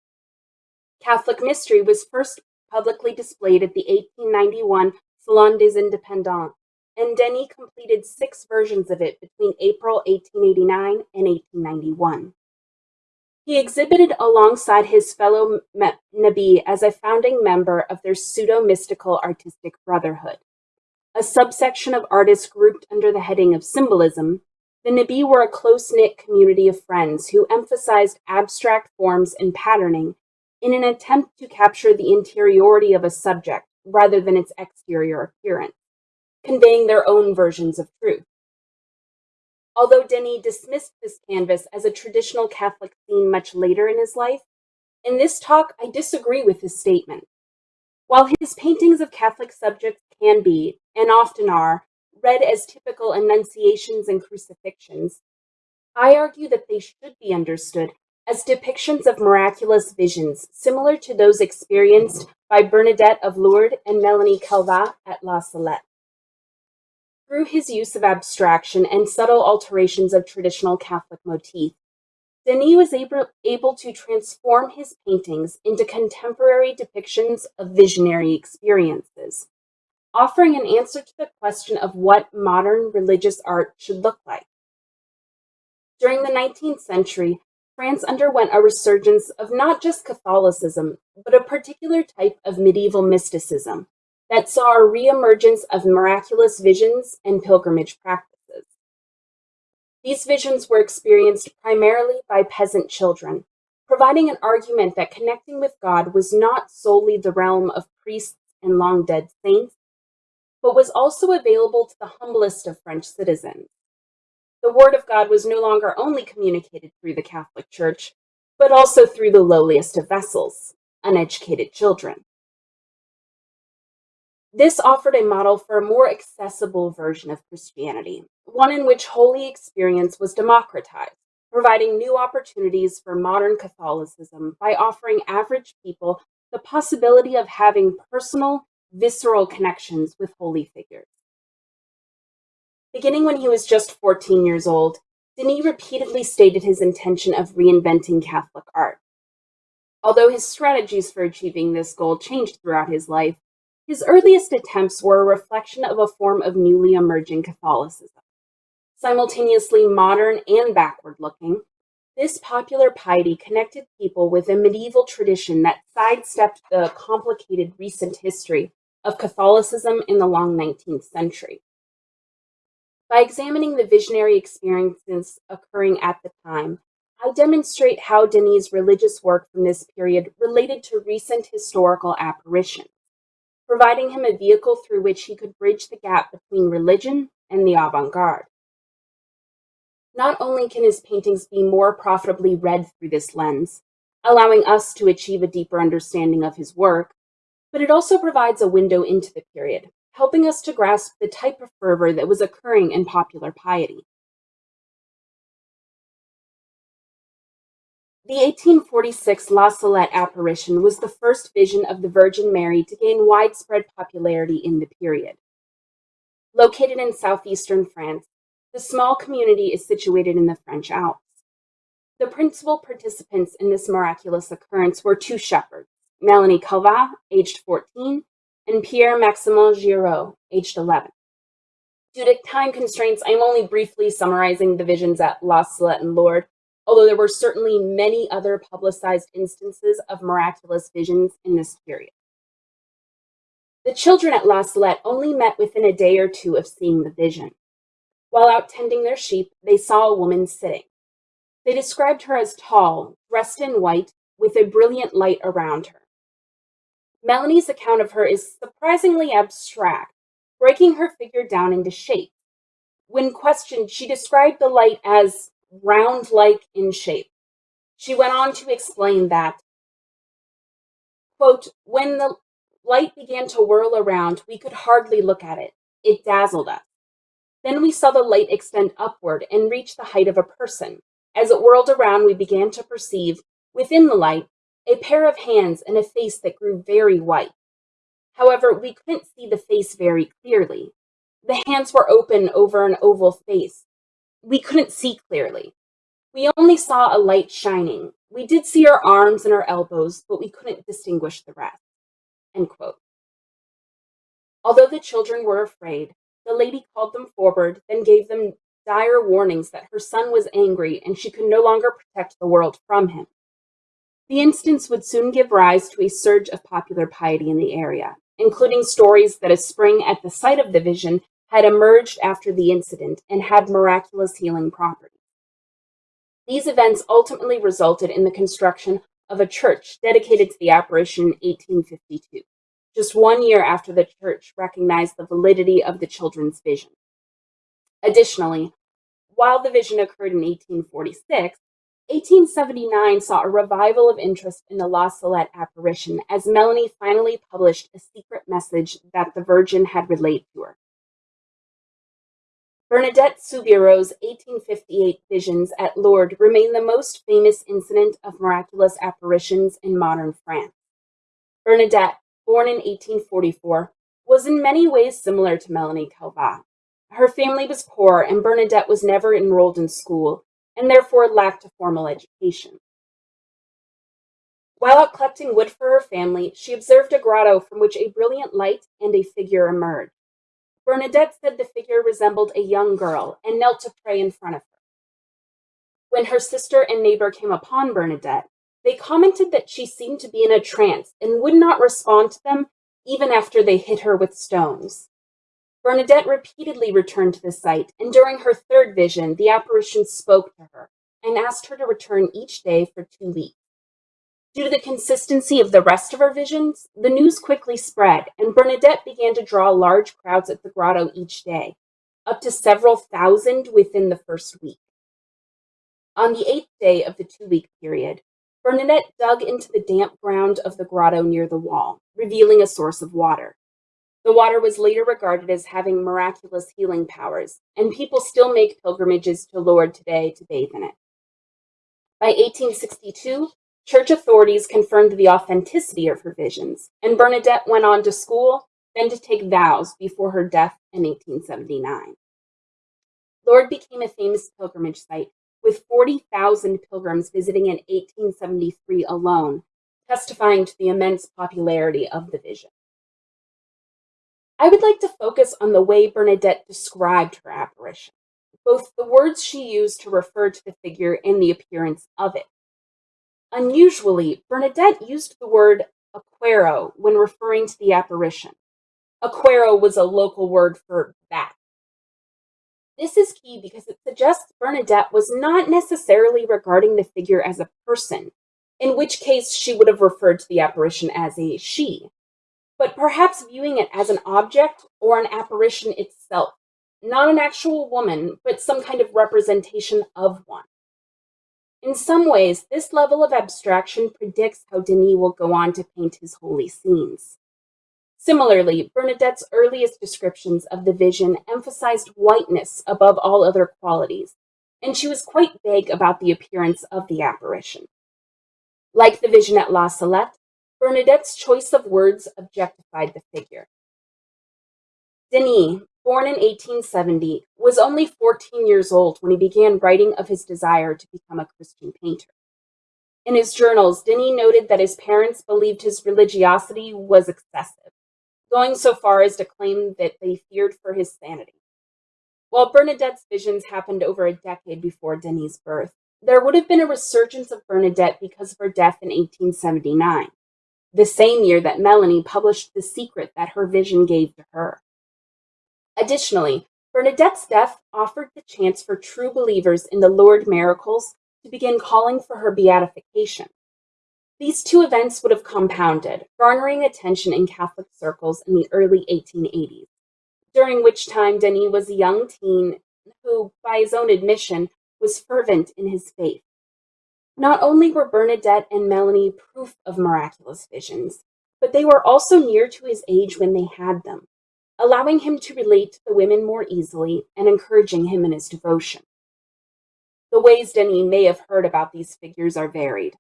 Catholic mystery was first publicly displayed at the 1891 Salon des Indépendants, and Denis completed six versions of it between April 1889 and 1891. He exhibited alongside his fellow Nabi as a founding member of their pseudo-mystical artistic brotherhood. A subsection of artists grouped under the heading of symbolism, the Nabi were a close-knit community of friends who emphasized abstract forms and patterning in an attempt to capture the interiority of a subject rather than its exterior appearance, conveying their own versions of truth. Although Denis dismissed this canvas as a traditional Catholic scene much later in his life, in this talk I disagree with his statement. While his paintings of Catholic subjects can be, and often are, read as typical annunciations and crucifixions, I argue that they should be understood as depictions of miraculous visions similar to those experienced by Bernadette of Lourdes and Melanie Calvat at La Salette. Through his use of abstraction and subtle alterations of traditional Catholic motif, Denis was able, able to transform his paintings into contemporary depictions of visionary experiences, offering an answer to the question of what modern religious art should look like. During the 19th century, France underwent a resurgence of not just Catholicism, but a particular type of medieval mysticism, that saw a reemergence of miraculous visions and pilgrimage practices. These visions were experienced primarily by peasant children, providing an argument that connecting with God was not solely the realm of priests and long dead saints, but was also available to the humblest of French citizens. The word of God was no longer only communicated through the Catholic Church, but also through the lowliest of vessels, uneducated children. This offered a model for a more accessible version of Christianity, one in which holy experience was democratized, providing new opportunities for modern Catholicism by offering average people the possibility of having personal, visceral connections with holy figures. Beginning when he was just 14 years old, Denis repeatedly stated his intention of reinventing Catholic art. Although his strategies for achieving this goal changed throughout his life, his earliest attempts were a reflection of a form of newly emerging Catholicism. Simultaneously modern and backward-looking, this popular piety connected people with a medieval tradition that sidestepped the complicated recent history of Catholicism in the long 19th century. By examining the visionary experiences occurring at the time, I demonstrate how Denis' religious work from this period related to recent historical apparitions providing him a vehicle through which he could bridge the gap between religion and the avant-garde. Not only can his paintings be more profitably read through this lens, allowing us to achieve a deeper understanding of his work, but it also provides a window into the period, helping us to grasp the type of fervor that was occurring in popular piety. The 1846 La Salette apparition was the first vision of the Virgin Mary to gain widespread popularity in the period. Located in southeastern France, the small community is situated in the French Alps. The principal participants in this miraculous occurrence were two shepherds, Melanie Calvat, aged 14, and Pierre Maximin Giraud, aged 11. Due to time constraints, I am only briefly summarizing the visions at La Salette and Lourdes, although there were certainly many other publicized instances of miraculous visions in this period. The children at La Salette only met within a day or two of seeing the vision. While out tending their sheep, they saw a woman sitting. They described her as tall, dressed in white, with a brilliant light around her. Melanie's account of her is surprisingly abstract, breaking her figure down into shape. When questioned, she described the light as round like in shape. She went on to explain that, quote, when the light began to whirl around, we could hardly look at it. It dazzled us. Then we saw the light extend upward and reach the height of a person. As it whirled around, we began to perceive, within the light, a pair of hands and a face that grew very white. However, we couldn't see the face very clearly. The hands were open over an oval face. We couldn't see clearly. We only saw a light shining. We did see our arms and our elbows, but we couldn't distinguish the rest. End quote. Although the children were afraid, the lady called them forward, then gave them dire warnings that her son was angry and she could no longer protect the world from him. The instance would soon give rise to a surge of popular piety in the area, including stories that a spring at the site of the vision had emerged after the incident and had miraculous healing properties. These events ultimately resulted in the construction of a church dedicated to the apparition in 1852, just one year after the church recognized the validity of the children's vision. Additionally, while the vision occurred in 1846, 1879 saw a revival of interest in the La Salette apparition as Melanie finally published a secret message that the Virgin had relayed to her. Bernadette Soubirous' 1858 visions at Lourdes remain the most famous incident of miraculous apparitions in modern France. Bernadette, born in 1844, was in many ways similar to Melanie Calvat. Her family was poor, and Bernadette was never enrolled in school, and therefore lacked a formal education. While out collecting wood for her family, she observed a grotto from which a brilliant light and a figure emerged. Bernadette said the figure resembled a young girl and knelt to pray in front of her. When her sister and neighbor came upon Bernadette, they commented that she seemed to be in a trance and would not respond to them even after they hit her with stones. Bernadette repeatedly returned to the site, and during her third vision, the apparition spoke to her and asked her to return each day for two weeks. Due to the consistency of the rest of her visions, the news quickly spread, and Bernadette began to draw large crowds at the grotto each day, up to several thousand within the first week. On the eighth day of the two week period, Bernadette dug into the damp ground of the grotto near the wall, revealing a source of water. The water was later regarded as having miraculous healing powers, and people still make pilgrimages to Lourdes today to bathe in it. By 1862, church authorities confirmed the authenticity of her visions, and Bernadette went on to school, then to take vows before her death in 1879. Lourdes became a famous pilgrimage site, with 40,000 pilgrims visiting in 1873 alone, testifying to the immense popularity of the vision. I would like to focus on the way Bernadette described her apparition, both the words she used to refer to the figure and the appearance of it. Unusually, Bernadette used the word aquero when referring to the apparition. Aquero was a local word for bat. This is key because it suggests Bernadette was not necessarily regarding the figure as a person, in which case she would have referred to the apparition as a she, but perhaps viewing it as an object or an apparition itself, not an actual woman, but some kind of representation of one. In some ways, this level of abstraction predicts how Denis will go on to paint his holy scenes. Similarly, Bernadette's earliest descriptions of the vision emphasized whiteness above all other qualities, and she was quite vague about the appearance of the apparition. Like the vision at La Salette, Bernadette's choice of words objectified the figure. Denis, born in 1870, was only 14 years old when he began writing of his desire to become a Christian painter. In his journals, Denis noted that his parents believed his religiosity was excessive, going so far as to claim that they feared for his sanity. While Bernadette's visions happened over a decade before Denis' birth, there would have been a resurgence of Bernadette because of her death in 1879 the same year that Melanie published the secret that her vision gave to her. Additionally, Bernadette's death offered the chance for true believers in the Lourdes miracles to begin calling for her beatification. These two events would have compounded, garnering attention in Catholic circles in the early 1880s, during which time Denis was a young teen who, by his own admission, was fervent in his faith. Not only were Bernadette and Melanie proof of miraculous visions, but they were also near to his age when they had them, allowing him to relate to the women more easily and encouraging him in his devotion. The ways Denis may have heard about these figures are varied.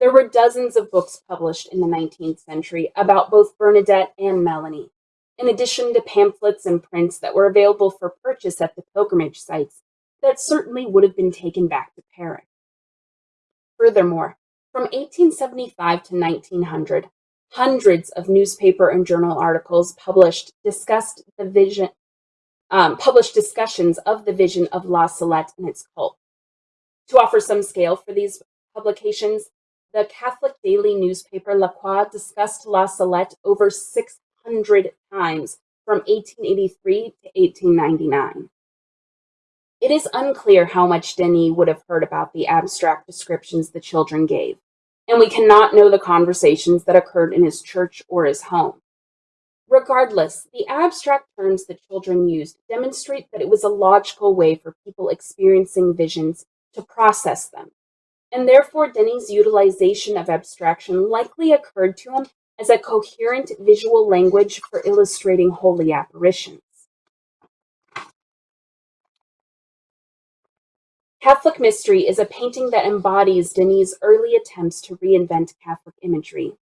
There were dozens of books published in the 19th century about both Bernadette and Melanie, in addition to pamphlets and prints that were available for purchase at the pilgrimage sites that certainly would have been taken back to Paris. Furthermore, from 1875 to 1900, hundreds of newspaper and journal articles published discussed the vision, um, published discussions of the vision of La Salette and its cult. To offer some scale for these publications, the Catholic daily newspaper La Croix discussed La Salette over 600 times from 1883 to 1899. It is unclear how much Denis would have heard about the abstract descriptions the children gave, and we cannot know the conversations that occurred in his church or his home. Regardless, the abstract terms the children used demonstrate that it was a logical way for people experiencing visions to process them, and therefore Denis' utilization of abstraction likely occurred to him as a coherent visual language for illustrating holy apparitions. Catholic Mystery is a painting that embodies Denis' early attempts to reinvent Catholic imagery.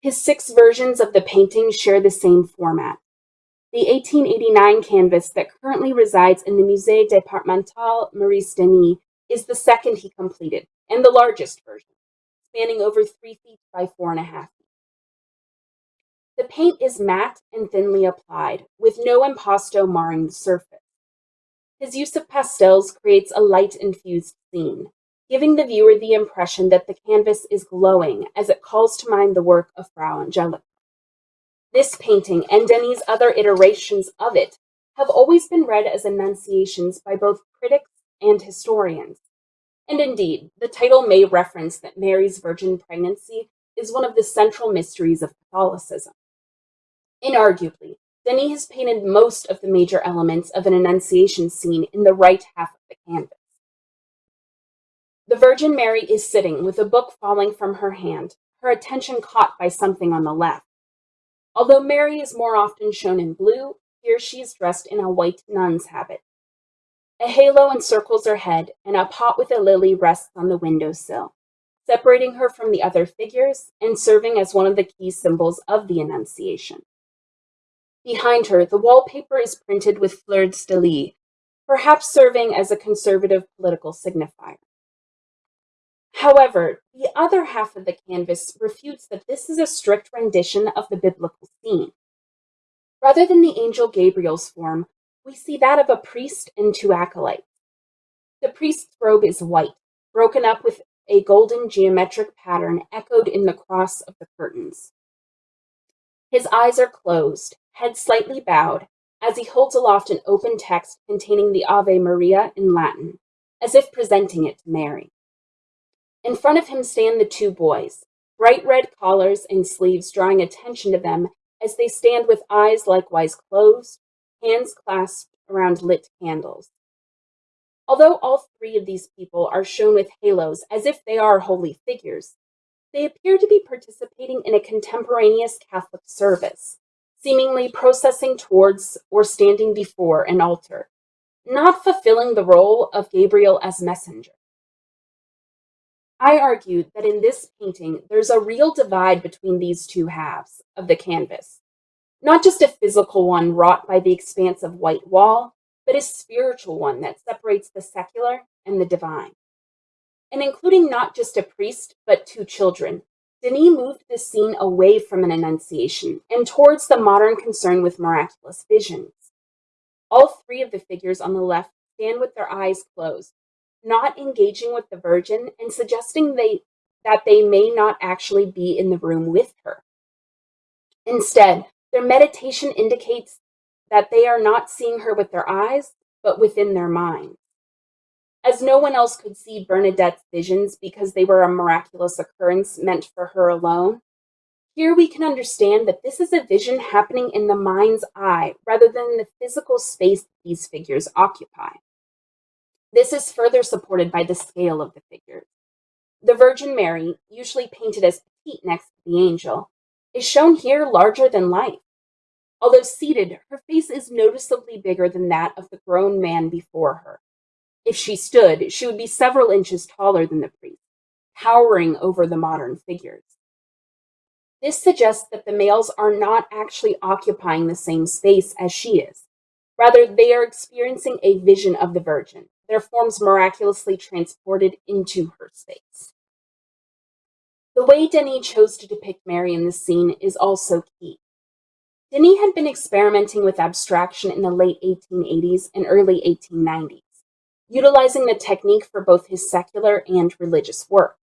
His six versions of the painting share the same format. The 1889 canvas that currently resides in the Musée Départemental Maurice Denis is the second he completed, and the largest version, spanning over three feet by four and a half feet. The paint is matte and thinly applied, with no impasto marring the surface. His use of pastels creates a light-infused scene, giving the viewer the impression that the canvas is glowing as it calls to mind the work of Fra Angelico. This painting and Denis' other iterations of it have always been read as annunciations by both critics and historians. And indeed, the title may reference that Mary's virgin pregnancy is one of the central mysteries of Catholicism. Inarguably, Denis has painted most of the major elements of an Annunciation scene in the right half of the canvas. The Virgin Mary is sitting with a book falling from her hand, her attention caught by something on the left. Although Mary is more often shown in blue, here she is dressed in a white nun's habit. A halo encircles her head, and a pot with a lily rests on the windowsill, separating her from the other figures and serving as one of the key symbols of the Annunciation. Behind her, the wallpaper is printed with fleurs de lis, perhaps serving as a conservative political signifier. However, the other half of the canvas refutes that this is a strict rendition of the biblical scene. Rather than the angel Gabriel's form, we see that of a priest and two acolytes. The priest's robe is white, broken up with a golden geometric pattern echoed in the cross of the curtains. His eyes are closed, head slightly bowed, as he holds aloft an open text containing the Ave Maria in Latin, as if presenting it to Mary. In front of him stand the two boys, bright red collars and sleeves drawing attention to them as they stand with eyes likewise closed, hands clasped around lit candles. Although all three of these people are shown with halos as if they are holy figures, they appear to be participating in a contemporaneous Catholic service, seemingly processing towards or standing before an altar, not fulfilling the role of Gabriel as messenger. I argued that in this painting, there's a real divide between these two halves of the canvas, not just a physical one wrought by the expanse of white wall, but a spiritual one that separates the secular and the divine. And including not just a priest, but two children, Denis moved the scene away from an annunciation and towards the modern concern with miraculous visions. All three of the figures on the left stand with their eyes closed, not engaging with the Virgin and suggesting they, that they may not actually be in the room with her. Instead, their meditation indicates that they are not seeing her with their eyes, but within their minds. As no one else could see Bernadette's visions because they were a miraculous occurrence meant for her alone, here we can understand that this is a vision happening in the mind's eye rather than the physical space these figures occupy. This is further supported by the scale of the figures. The Virgin Mary, usually painted as petite next to the angel, is shown here larger than life. Although seated, her face is noticeably bigger than that of the grown man before her. If she stood, she would be several inches taller than the priest, towering over the modern figures. This suggests that the males are not actually occupying the same space as she is. Rather, they are experiencing a vision of the Virgin, their forms miraculously transported into her space. The way Denis chose to depict Mary in this scene is also key. Denis had been experimenting with abstraction in the late 1880s and early 1890s, utilizing the technique for both his secular and religious work.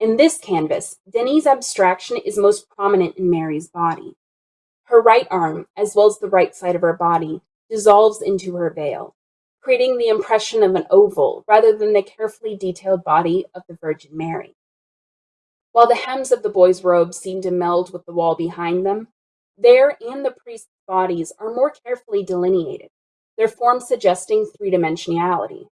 In this canvas, Denis' abstraction is most prominent in Mary's body. Her right arm, as well as the right side of her body, dissolves into her veil, creating the impression of an oval rather than the carefully detailed body of the Virgin Mary. While the hems of the boy's robe seem to meld with the wall behind them, their and the priest's bodies are more carefully delineated, their forms suggesting three-dimensionality.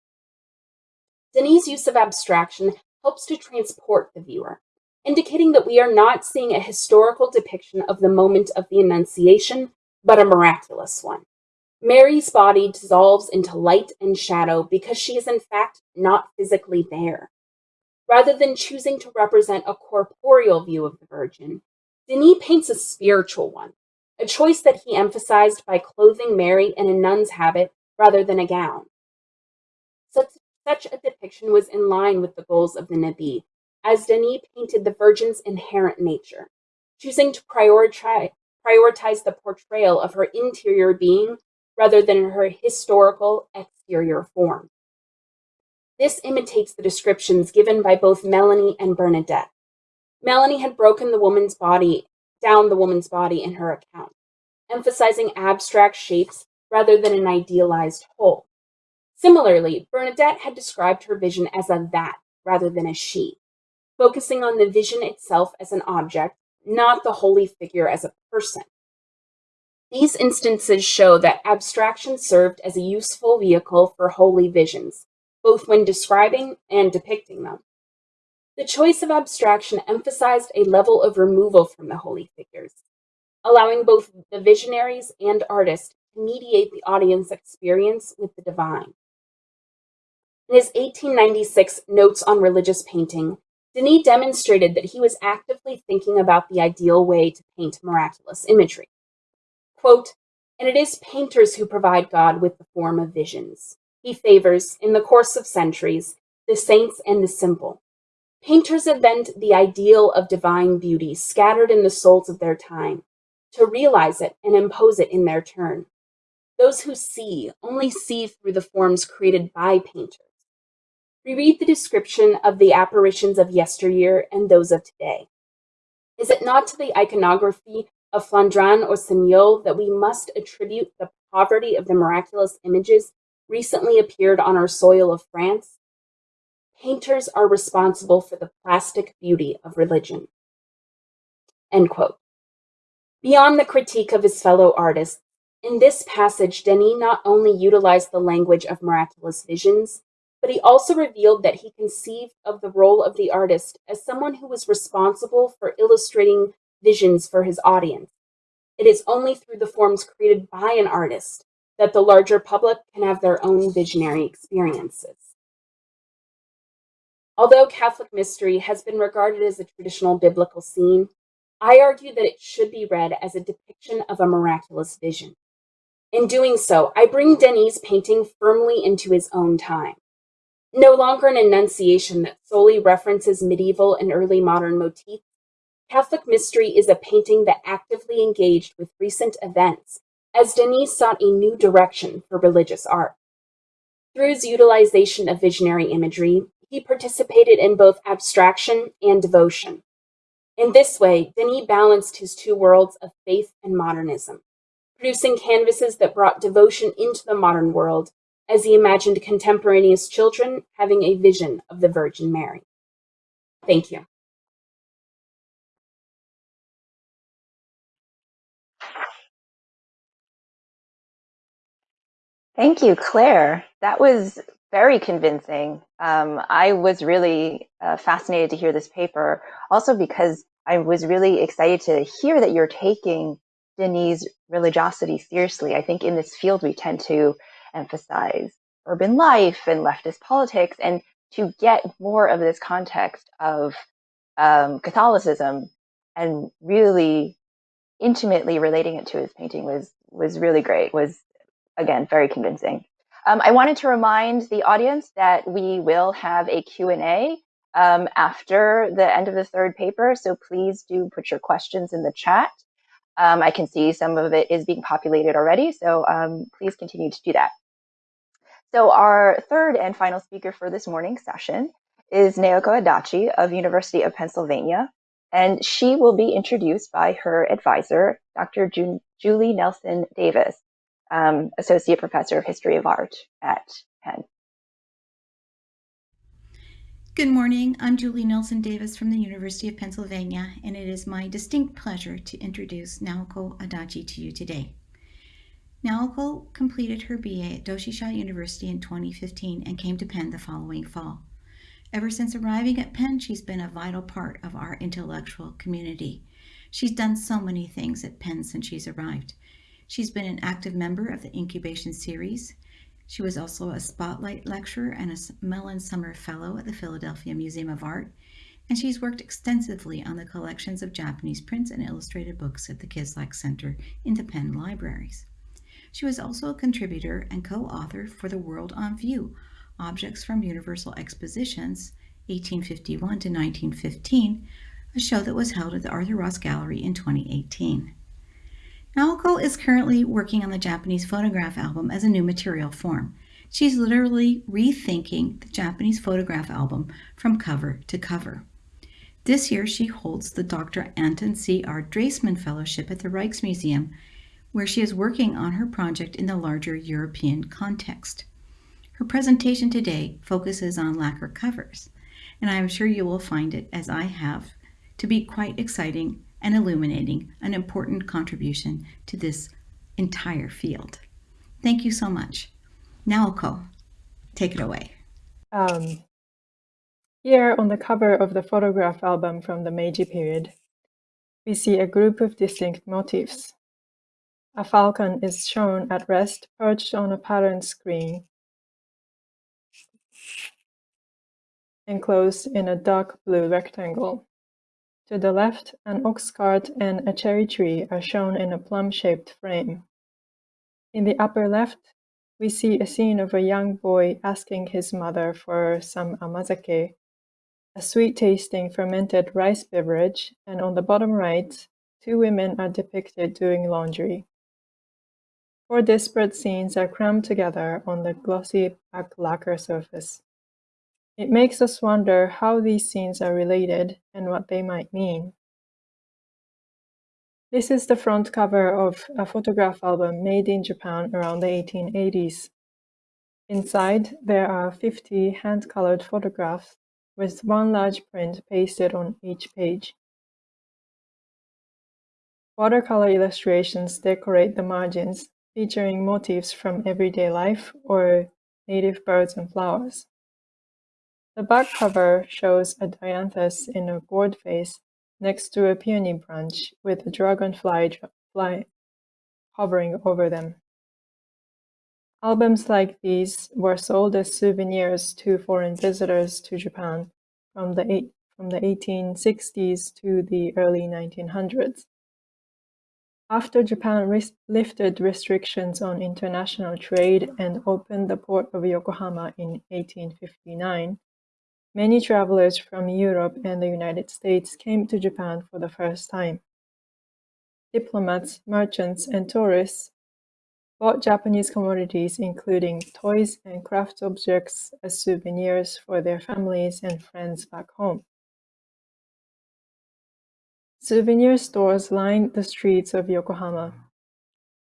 Denis' use of abstraction helps to transport the viewer, indicating that we are not seeing a historical depiction of the moment of the Annunciation, but a miraculous one. Mary's body dissolves into light and shadow because she is in fact not physically there. Rather than choosing to represent a corporeal view of the Virgin, Denis paints a spiritual one, a choice that he emphasized by clothing Mary in a nun's habit rather than a gown. Such such a depiction was in line with the goals of the Nabi, as Denis painted the Virgin's inherent nature, choosing to prioritize, prioritize the portrayal of her interior being rather than her historical exterior form. This imitates the descriptions given by both Melanie and Bernadette. Melanie had broken the woman's body down the woman's body in her account, emphasizing abstract shapes rather than an idealized whole. Similarly, Bernadette had described her vision as a that rather than a she, focusing on the vision itself as an object, not the holy figure as a person. These instances show that abstraction served as a useful vehicle for holy visions, both when describing and depicting them. The choice of abstraction emphasized a level of removal from the holy figures, allowing both the visionaries and artists to mediate the audience experience with the divine. In his 1896 Notes on Religious Painting, Denis demonstrated that he was actively thinking about the ideal way to paint miraculous imagery. Quote, and it is painters who provide God with the form of visions. He favors, in the course of centuries, the saints and the simple. Painters invent the ideal of divine beauty scattered in the souls of their time, to realize it and impose it in their turn. Those who see only see through the forms created by painters. We read the description of the apparitions of yesteryear and those of today. Is it not to the iconography of Flandrin or Signol that we must attribute the poverty of the miraculous images recently appeared on our soil of France? Painters are responsible for the plastic beauty of religion. End quote. Beyond the critique of his fellow artists, in this passage, Denis not only utilized the language of miraculous visions, but he also revealed that he conceived of the role of the artist as someone who was responsible for illustrating visions for his audience. It is only through the forms created by an artist that the larger public can have their own visionary experiences. Although Catholic mystery has been regarded as a traditional biblical scene, I argue that it should be read as a depiction of a miraculous vision. In doing so, I bring Denis' painting firmly into his own time no longer an annunciation that solely references medieval and early modern motifs, Catholic Mystery is a painting that actively engaged with recent events as Denis sought a new direction for religious art. Through his utilization of visionary imagery, he participated in both abstraction and devotion. In this way, Denis balanced his two worlds of faith and modernism, producing canvases that brought devotion into the modern world as he imagined contemporaneous children having a vision of the Virgin Mary. Thank you. Thank you, Claire. That was very convincing. Um, I was really uh, fascinated to hear this paper, also because I was really excited to hear that you're taking Denis' religiosity seriously. I think in this field we tend to emphasize urban life and leftist politics, and to get more of this context of um, Catholicism and really intimately relating it to his painting was was really great. Was again, very convincing. Um, I wanted to remind the audience that we will have a Q&A um, after the end of the third paper, so please do put your questions in the chat. Um, I can see some of it is being populated already, so um, please continue to do that. So our third and final speaker for this morning's session is Naoko Adachi of University of Pennsylvania, and she will be introduced by her advisor, Dr. Ju Julie Nelson Davis um, Associate Professor of History of Art at Penn. Good morning. I'm Julie Nelson Davis from the University of Pennsylvania, and it is my distinct pleasure to introduce Naoko Adachi to you today. Naoko completed her BA at Doshisha University in 2015 and came to Penn the following fall. Ever since arriving at Penn, she's been a vital part of our intellectual community. She's done so many things at Penn since she's arrived. She's been an active member of the Incubation Series. She was also a Spotlight Lecturer and a Mellon Summer Fellow at the Philadelphia Museum of Art, and she's worked extensively on the collections of Japanese prints and illustrated books at the Kislak Center in the Penn Libraries. She was also a contributor and co-author for The World on View, Objects from Universal Expositions, 1851 to 1915, a show that was held at the Arthur Ross Gallery in 2018. Naoko is currently working on the Japanese photograph album as a new material form. She's literally rethinking the Japanese photograph album from cover to cover. This year, she holds the Dr. Anton C. R. Dreesman Fellowship at the Rijksmuseum, where she is working on her project in the larger European context. Her presentation today focuses on lacquer covers, and I am sure you will find it, as I have, to be quite exciting and illuminating an important contribution to this entire field. Thank you so much. Naoko, take it away. Um, here on the cover of the photograph album from the Meiji period, we see a group of distinct motifs. A falcon is shown at rest perched on a pattern screen enclosed in a dark blue rectangle. To the left, an ox cart and a cherry tree are shown in a plum-shaped frame. In the upper left, we see a scene of a young boy asking his mother for some amazake, a sweet-tasting fermented rice beverage, and on the bottom right, two women are depicted doing laundry. Four disparate scenes are crammed together on the glossy black lacquer surface. It makes us wonder how these scenes are related and what they might mean. This is the front cover of a photograph album made in Japan around the 1880s. Inside, there are 50 hand-colored photographs with one large print pasted on each page. Watercolor illustrations decorate the margins, featuring motifs from everyday life or native birds and flowers. The back cover shows a dianthus in a gourd vase next to a peony branch with a dragonfly fly hovering over them. Albums like these were sold as souvenirs to foreign visitors to Japan from the, from the 1860s to the early 1900s. After Japan lifted restrictions on international trade and opened the port of Yokohama in 1859, Many travelers from Europe and the United States came to Japan for the first time. Diplomats, merchants, and tourists bought Japanese commodities including toys and craft objects as souvenirs for their families and friends back home. Souvenir stores lined the streets of Yokohama.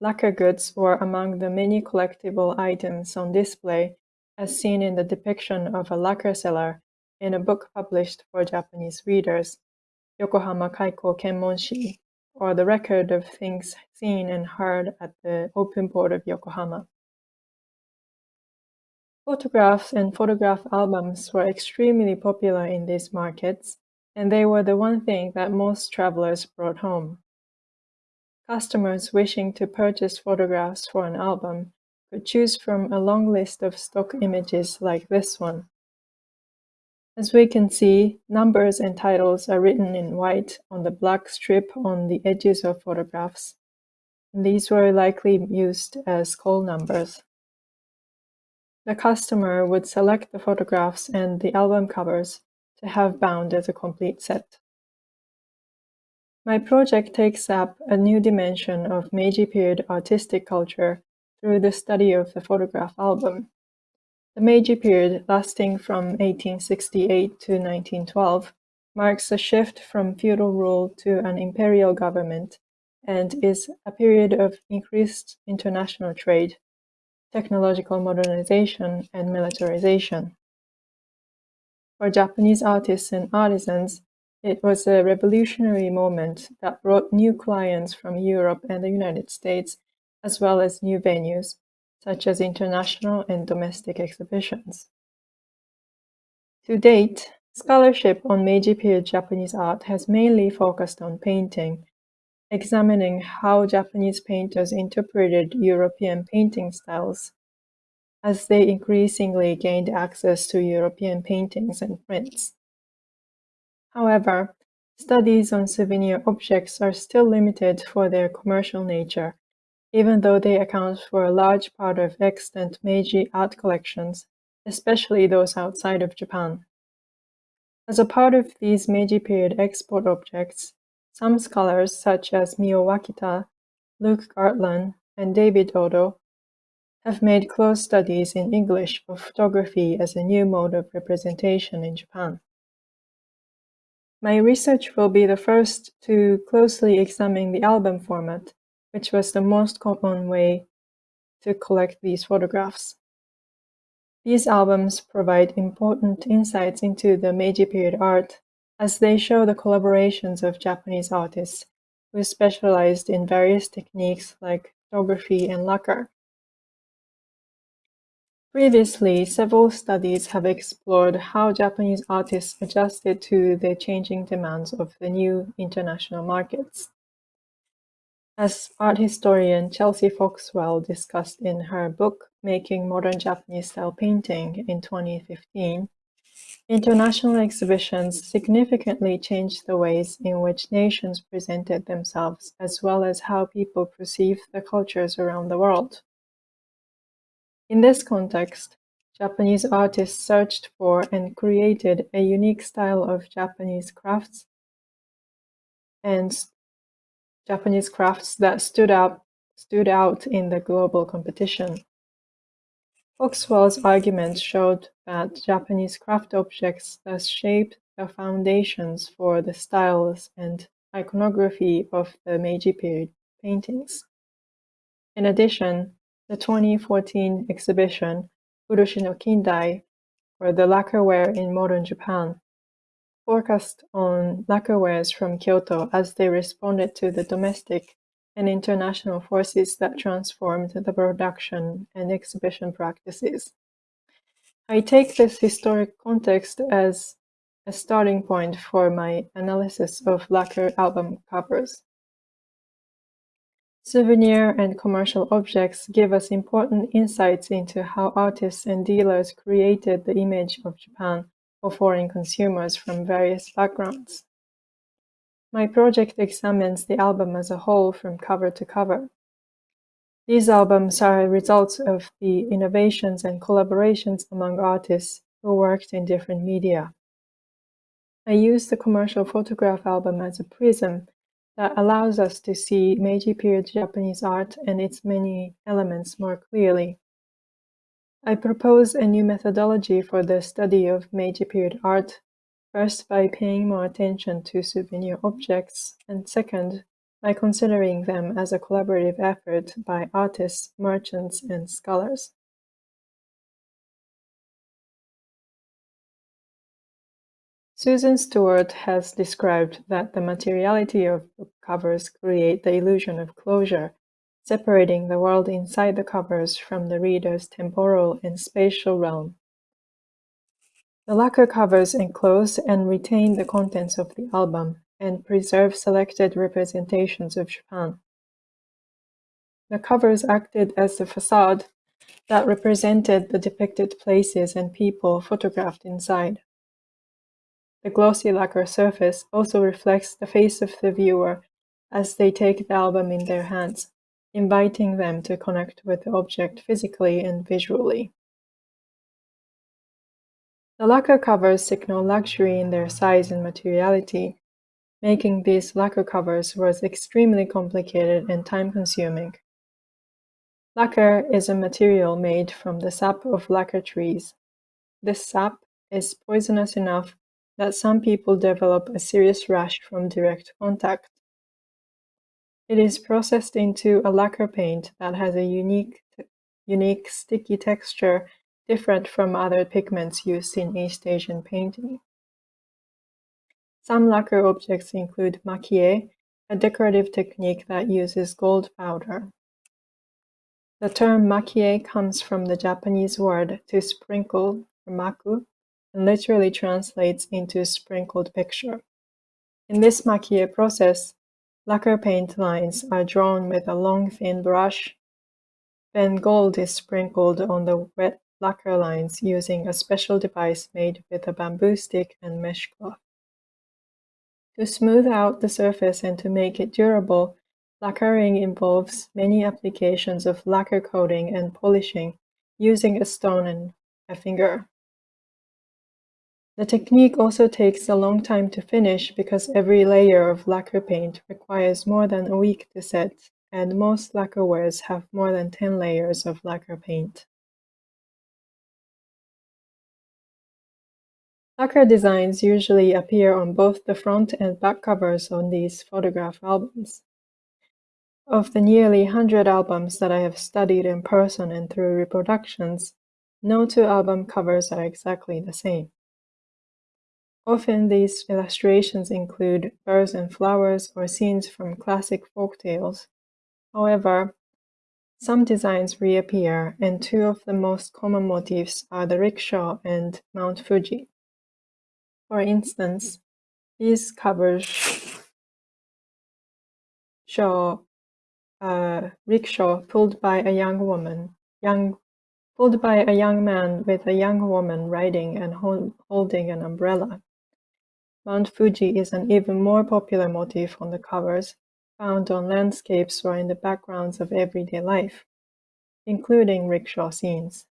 lacquer goods were among the many collectible items on display as seen in the depiction of a lacquer seller in a book published for Japanese readers, Yokohama Kaiko Kenmonshi, or the record of things seen and heard at the open port of Yokohama. Photographs and photograph albums were extremely popular in these markets, and they were the one thing that most travelers brought home. Customers wishing to purchase photographs for an album could choose from a long list of stock images like this one. As we can see, numbers and titles are written in white on the black strip on the edges of photographs. These were likely used as call numbers. The customer would select the photographs and the album covers to have bound as a complete set. My project takes up a new dimension of Meiji period artistic culture through the study of the photograph album. The Meiji period, lasting from 1868 to 1912, marks a shift from feudal rule to an imperial government and is a period of increased international trade, technological modernization, and militarization. For Japanese artists and artisans, it was a revolutionary moment that brought new clients from Europe and the United States, as well as new venues, such as international and domestic exhibitions. To date, scholarship on Meiji period Japanese art has mainly focused on painting, examining how Japanese painters interpreted European painting styles as they increasingly gained access to European paintings and prints. However, studies on souvenir objects are still limited for their commercial nature, even though they account for a large part of extant Meiji art collections, especially those outside of Japan. As a part of these Meiji period export objects, some scholars such as Mio Wakita, Luke Gartlan, and David Odo have made close studies in English of photography as a new mode of representation in Japan. My research will be the first to closely examine the album format, which was the most common way to collect these photographs. These albums provide important insights into the Meiji period art as they show the collaborations of Japanese artists who specialized in various techniques like photography and lacquer. Previously, several studies have explored how Japanese artists adjusted to the changing demands of the new international markets. As art historian Chelsea Foxwell discussed in her book Making Modern Japanese Style Painting in 2015, international exhibitions significantly changed the ways in which nations presented themselves as well as how people perceive the cultures around the world. In this context, Japanese artists searched for and created a unique style of Japanese crafts and Japanese crafts that stood out, stood out in the global competition. Foxwell's argument showed that Japanese craft objects thus shaped the foundations for the styles and iconography of the Meiji period paintings. In addition, the 2014 exhibition, Urushi no Kindai, or the lacquerware in modern Japan, focused on lacquerwares from Kyoto as they responded to the domestic and international forces that transformed the production and exhibition practices. I take this historic context as a starting point for my analysis of lacquer album covers. Souvenir and commercial objects give us important insights into how artists and dealers created the image of Japan for foreign consumers from various backgrounds. My project examines the album as a whole from cover to cover. These albums are results of the innovations and collaborations among artists who worked in different media. I use the commercial photograph album as a prism that allows us to see Meiji period Japanese art and its many elements more clearly. I propose a new methodology for the study of Meiji period art, first by paying more attention to souvenir objects, and second, by considering them as a collaborative effort by artists, merchants, and scholars. Susan Stewart has described that the materiality of book covers create the illusion of closure, separating the world inside the covers from the reader's temporal and spatial realm. The lacquer covers enclose and retain the contents of the album and preserve selected representations of Japan. The covers acted as the facade that represented the depicted places and people photographed inside. The glossy lacquer surface also reflects the face of the viewer as they take the album in their hands, inviting them to connect with the object physically and visually. The lacquer covers signal luxury in their size and materiality, Making these lacquer covers was extremely complicated and time-consuming. Lacquer is a material made from the sap of lacquer trees. This sap is poisonous enough that some people develop a serious rash from direct contact. It is processed into a lacquer paint that has a unique, unique sticky texture different from other pigments used in East Asian painting. Some lacquer objects include makie, a decorative technique that uses gold powder. The term makie comes from the Japanese word to sprinkle, maku, and literally translates into sprinkled picture. In this makie process, lacquer paint lines are drawn with a long thin brush. Then gold is sprinkled on the wet lacquer lines using a special device made with a bamboo stick and mesh cloth. To smooth out the surface and to make it durable, lacquering involves many applications of lacquer coating and polishing using a stone and a finger. The technique also takes a long time to finish because every layer of lacquer paint requires more than a week to set, and most lacquerwares have more than 10 layers of lacquer paint. Lacquer designs usually appear on both the front and back covers on these photograph albums. Of the nearly 100 albums that I have studied in person and through reproductions, no two album covers are exactly the same. Often these illustrations include birds and flowers or scenes from classic folk tales. However, some designs reappear, and two of the most common motifs are the rickshaw and Mount Fuji. For instance, these covers show a rickshaw pulled by a young woman, young, pulled by a young man with a young woman riding and hold, holding an umbrella. Mount Fuji is an even more popular motif on the covers, found on landscapes or in the backgrounds of everyday life, including rickshaw scenes.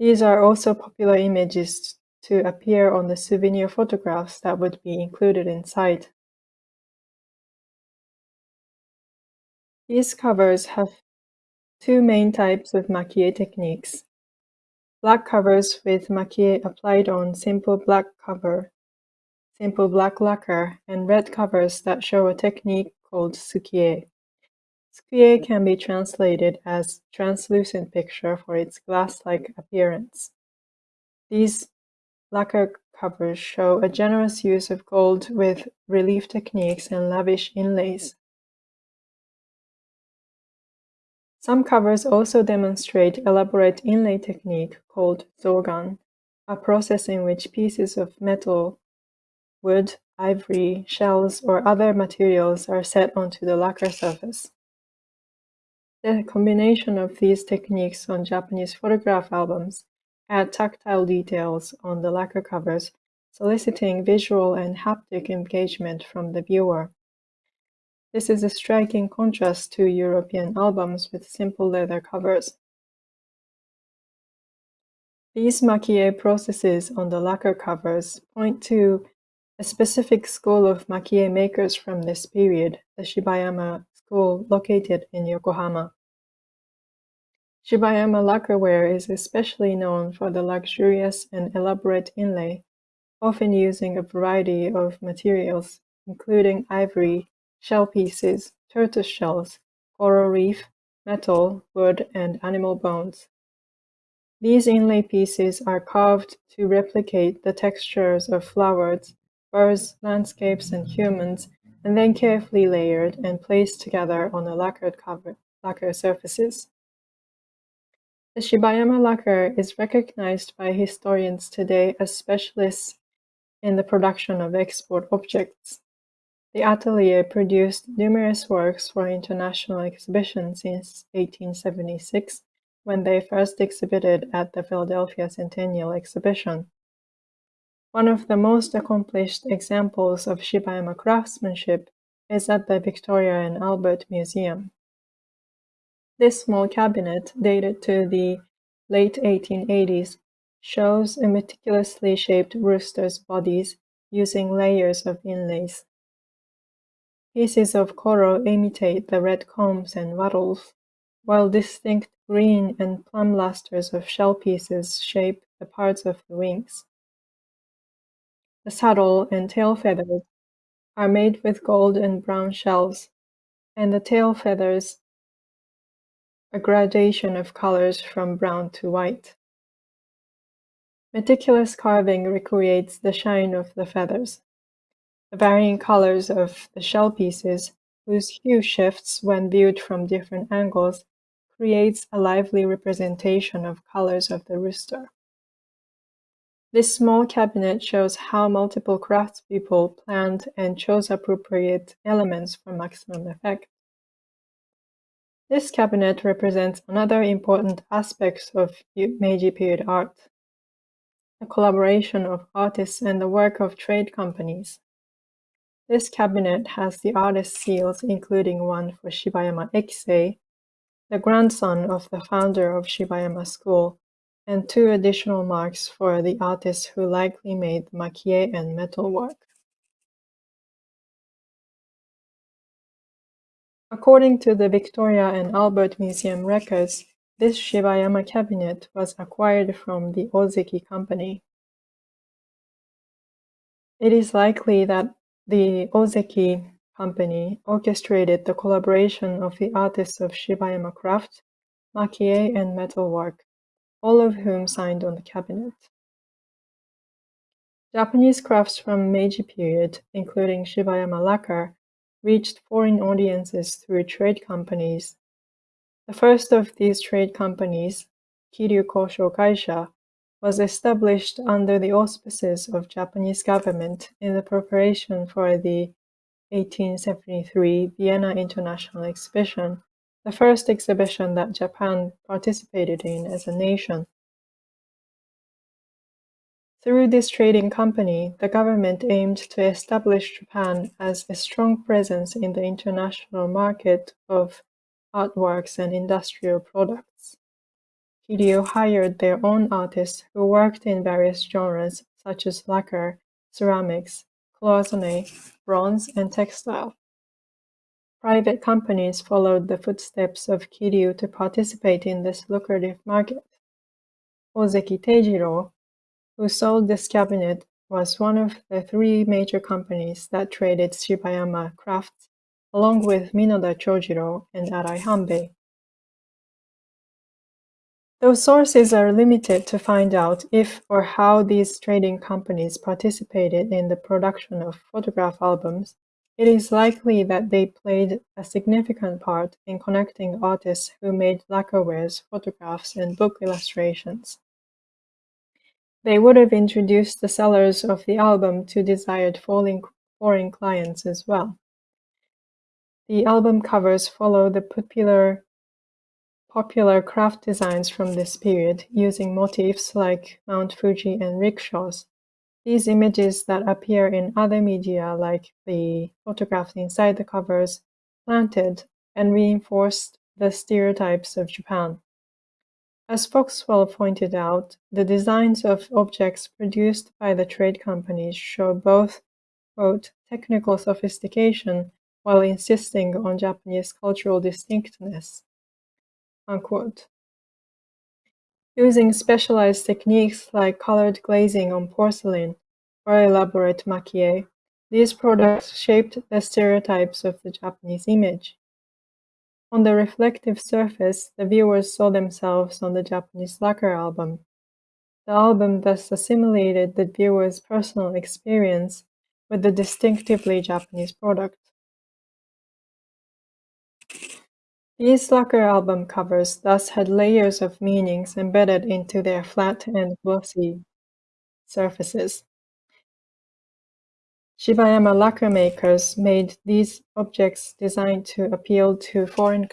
These are also popular images to appear on the souvenir photographs that would be included inside. These covers have two main types of makie techniques. Black covers with makie applied on simple black cover, simple black lacquer, and red covers that show a technique called sukie. Sukie can be translated as translucent picture for its glass-like appearance. These Lacquer covers show a generous use of gold with relief techniques and lavish inlays. Some covers also demonstrate elaborate inlay technique called zogan, a process in which pieces of metal, wood, ivory, shells, or other materials are set onto the lacquer surface. The combination of these techniques on Japanese photograph albums add tactile details on the lacquer covers, soliciting visual and haptic engagement from the viewer. This is a striking contrast to European albums with simple leather covers. These makie processes on the lacquer covers point to a specific school of makie makers from this period, the Shibayama school located in Yokohama. Shibayama lacquerware is especially known for the luxurious and elaborate inlay, often using a variety of materials, including ivory, shell pieces, tortoise shells, coral reef, metal, wood, and animal bones. These inlay pieces are carved to replicate the textures of flowers, birds, landscapes, and humans, and then carefully layered and placed together on a lacquered cover, lacquer surfaces. The Shibayama lacquer is recognized by historians today as specialists in the production of export objects. The atelier produced numerous works for international exhibition since 1876, when they first exhibited at the Philadelphia Centennial Exhibition. One of the most accomplished examples of Shibayama craftsmanship is at the Victoria and Albert Museum. This small cabinet, dated to the late 1880s, shows a meticulously shaped rooster's bodies using layers of inlays. Pieces of coral imitate the red combs and wattles, while distinct green and plum lusters of shell pieces shape the parts of the wings. The saddle and tail feathers are made with gold and brown shells, and the tail feathers a gradation of colors from brown to white. Meticulous carving recreates the shine of the feathers. The varying colors of the shell pieces, whose hue shifts when viewed from different angles, creates a lively representation of colors of the rooster. This small cabinet shows how multiple craftspeople planned and chose appropriate elements for maximum effect. This cabinet represents another important aspect of Meiji period art, the collaboration of artists and the work of trade companies. This cabinet has the artist seals including one for Shibayama Ikisei, the grandson of the founder of Shibayama School, and two additional marks for the artists who likely made makie and metalwork. According to the Victoria and Albert Museum records, this Shibayama cabinet was acquired from the Ozeki Company. It is likely that the Ozeki Company orchestrated the collaboration of the artists of Shibayama craft, makie, and metalwork all of whom signed on the cabinet. Japanese crafts from Meiji period, including Shibayama lacquer, reached foreign audiences through trade companies. The first of these trade companies, Kiryu Kosho Kaisha, was established under the auspices of Japanese government in the preparation for the 1873 Vienna International Exhibition the first exhibition that Japan participated in as a nation. Through this trading company, the government aimed to establish Japan as a strong presence in the international market of artworks and industrial products. Kiryu hired their own artists who worked in various genres such as lacquer, ceramics, cloisonne, bronze, and textile. Private companies followed the footsteps of Kiryu to participate in this lucrative market. Ozeki Teijiro, who sold this cabinet, was one of the three major companies that traded Shibayama crafts, along with Minoda Chojiro and Arai Hanbei. Though sources are limited to find out if or how these trading companies participated in the production of photograph albums, it is likely that they played a significant part in connecting artists who made lacquerwares, photographs, and book illustrations. They would have introduced the sellers of the album to desired foreign clients as well. The album covers follow the popular popular craft designs from this period, using motifs like Mount Fuji and rickshaws. These images that appear in other media like the photographs inside the covers planted and reinforced the stereotypes of Japan. As Foxwell pointed out, the designs of objects produced by the trade companies show both quote, technical sophistication while insisting on Japanese cultural distinctness. Unquote. Using specialized techniques like colored glazing on porcelain or elaborate makie, These products shaped the stereotypes of the Japanese image. On the reflective surface, the viewers saw themselves on the Japanese lacquer album. The album thus assimilated the viewer's personal experience with the distinctively Japanese product. These lacquer album covers thus had layers of meanings embedded into their flat and glossy surfaces. Shibayama lacquer makers made these objects designed to appeal to foreign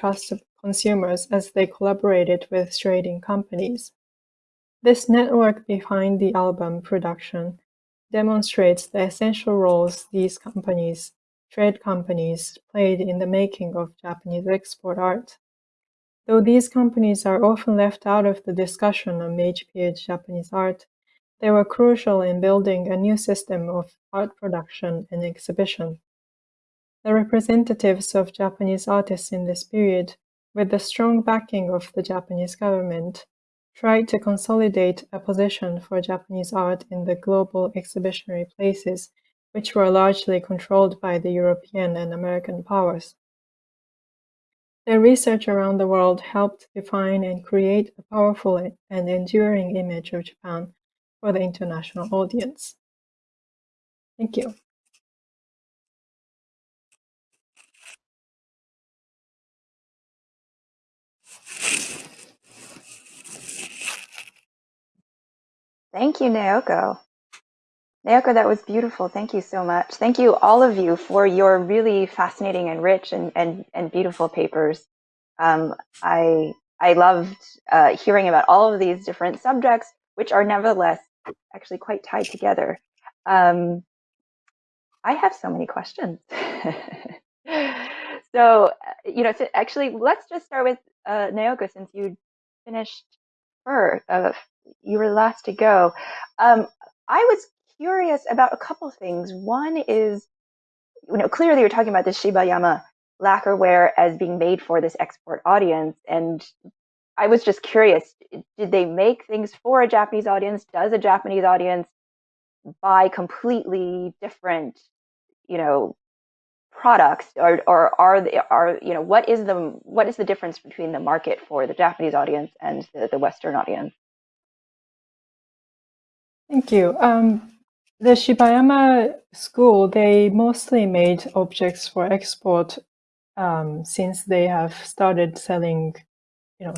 consumers as they collaborated with trading companies. This network behind the album production demonstrates the essential roles these companies, trade companies, played in the making of Japanese export art. Though these companies are often left out of the discussion on Meiji-period Japanese art, they were crucial in building a new system of art production and exhibition. The representatives of Japanese artists in this period, with the strong backing of the Japanese government, tried to consolidate a position for Japanese art in the global exhibitionary places, which were largely controlled by the European and American powers. Their research around the world helped define and create a powerful and enduring image of Japan for the international audience. Thank you. Thank you, Naoko. Naoko, that was beautiful. Thank you so much. Thank you, all of you, for your really fascinating and rich and, and, and beautiful papers. Um, I, I loved uh, hearing about all of these different subjects, which are nevertheless actually quite tied together. Um, I have so many questions. <laughs> so, uh, you know, so actually, let's just start with uh, Naoko, since you finished first, uh, you were last to go. Um, I was curious about a couple things. One is, you know, clearly you're talking about this Shibayama lacquerware as being made for this export audience, and I was just curious, did they make things for a Japanese audience? Does a Japanese audience buy completely different, you know, products or, or are they are you know what is the what is the difference between the market for the Japanese audience and the, the Western audience? Thank you. Um, the Shibayama school, they mostly made objects for export um, since they have started selling, you know,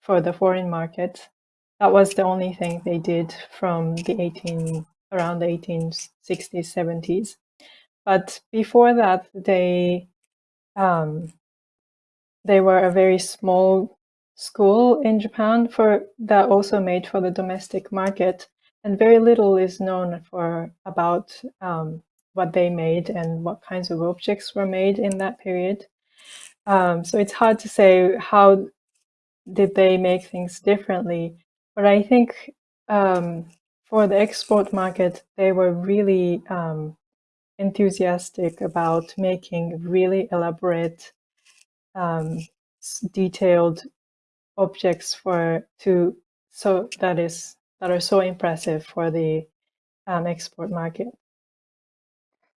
for the foreign market. That was the only thing they did from the 18 around the 1860s, 70s. But before that, they um, they were a very small school in Japan for that also made for the domestic market, and very little is known for about um, what they made and what kinds of objects were made in that period. Um, so it's hard to say how did they make things differently? But I think um, for the export market, they were really um, enthusiastic about making really elaborate, um, detailed objects for to so that is that are so impressive for the um, export market.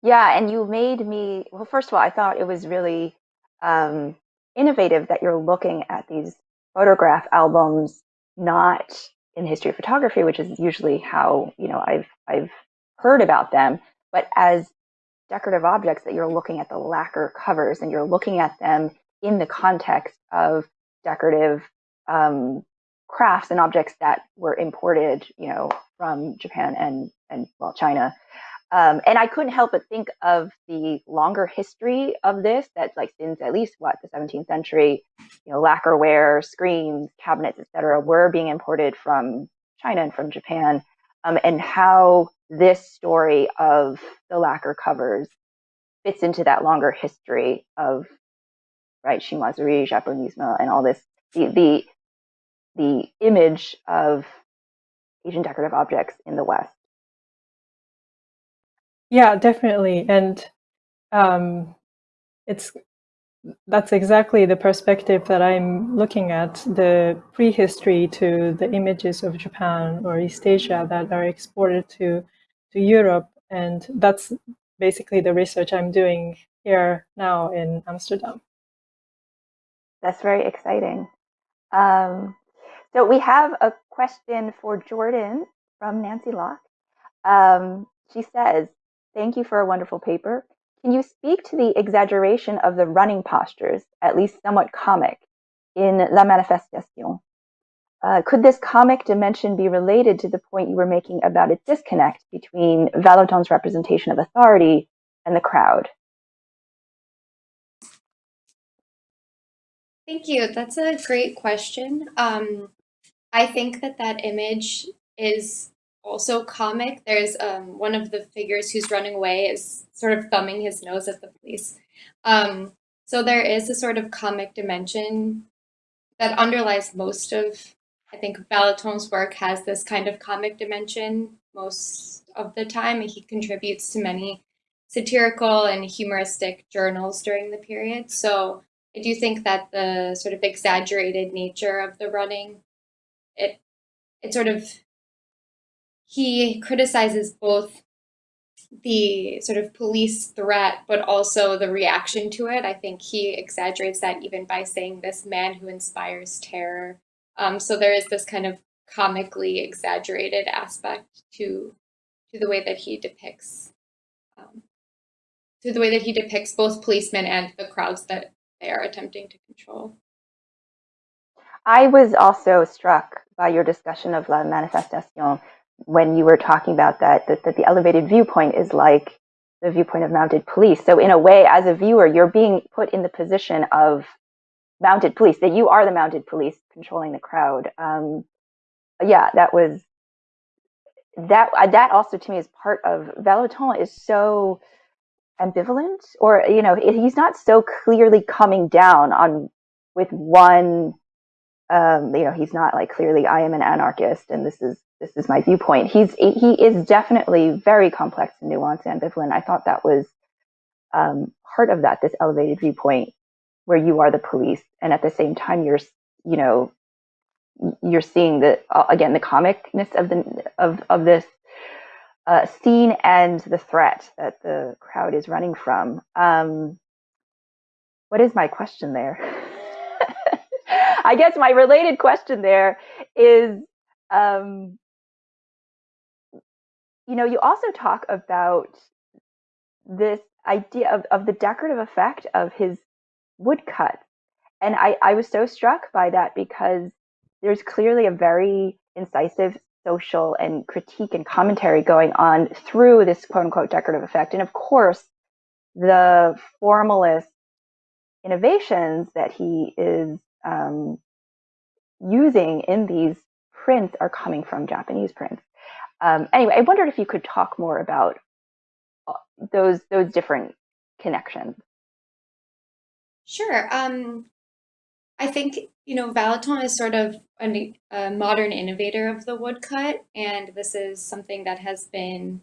Yeah, and you made me well. First of all, I thought it was really um, innovative that you're looking at these photograph albums not in history of photography, which is usually how you know I've I've heard about them, but as decorative objects that you're looking at the lacquer covers and you're looking at them in the context of decorative um, crafts and objects that were imported, you know, from Japan and and well China um, and I couldn't help but think of the longer history of this that's like since at least what the 17th century, you know, lacquerware, screens, cabinets, etc., were being imported from China and from Japan, um, and how this story of the lacquer covers fits into that longer history of right chinoiserie, japonisme, and all this the the the image of Asian decorative objects in the West. Yeah, definitely. And um, it's that's exactly the perspective that I'm looking at the prehistory to the images of Japan or East Asia that are exported to to Europe, and that's basically the research I'm doing here now in Amsterdam. That's very exciting. Um, so we have a question for Jordan from Nancy Locke. Um, she says, thank you for a wonderful paper. Can you speak to the exaggeration of the running postures, at least somewhat comic, in La Manifestation? Uh, could this comic dimension be related to the point you were making about a disconnect between Vallotton's representation of authority and the crowd? Thank you. That's a great question. Um, I think that that image is also comic. There's um, one of the figures who's running away is sort of thumbing his nose at the police. Um, so there is a sort of comic dimension that underlies most of, I think Vallotton's work has this kind of comic dimension most of the time. He contributes to many satirical and humoristic journals during the period. So I do think that the sort of exaggerated nature of the running, it it sort of he criticizes both the sort of police threat, but also the reaction to it. I think he exaggerates that even by saying this man who inspires terror. Um, so there is this kind of comically exaggerated aspect to to the way that he depicts um, to the way that he depicts both policemen and the crowds that they are attempting to control. I was also struck by your discussion of La Manifestation when you were talking about that, that, that the elevated viewpoint is like the viewpoint of mounted police. So in a way, as a viewer, you're being put in the position of mounted police, that you are the mounted police controlling the crowd. Um, yeah, that was that that also to me is part of Vallotton is so ambivalent or you know he's not so clearly coming down on with one um, you know he's not like clearly I am an anarchist and this is this is my viewpoint. He's he is definitely very complex and nuanced, and ambivalent. I thought that was um, part of that this elevated viewpoint where you are the police, and at the same time you're you know you're seeing the uh, again the comicness of the of of this uh, scene and the threat that the crowd is running from. Um, what is my question there? <laughs> I guess my related question there is um, you know, you also talk about this idea of, of the decorative effect of his woodcut. And I, I was so struck by that because there's clearly a very incisive social and critique and commentary going on through this quote unquote decorative effect. And of course, the formalist innovations that he is um, using in these prints are coming from Japanese prints. Um, anyway, I wondered if you could talk more about uh, those those different connections. Sure. Um, I think you know Vallotton is sort of a, a modern innovator of the woodcut, and this is something that has been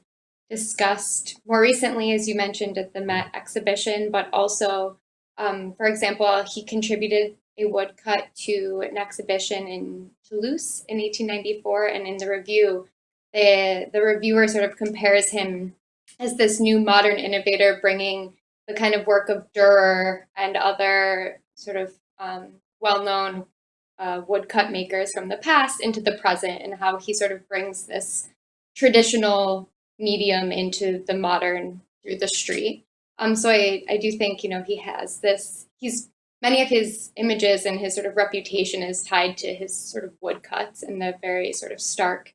discussed more recently, as you mentioned, at the Met exhibition, but also, um, for example, he contributed a woodcut to an exhibition in Toulouse in 1894, and in the review, the, the reviewer sort of compares him as this new modern innovator bringing the kind of work of Dürer and other sort of um, well-known uh, woodcut makers from the past into the present and how he sort of brings this traditional medium into the modern through the street. Um, so I, I do think, you know, he has this, he's, many of his images and his sort of reputation is tied to his sort of woodcuts and the very sort of stark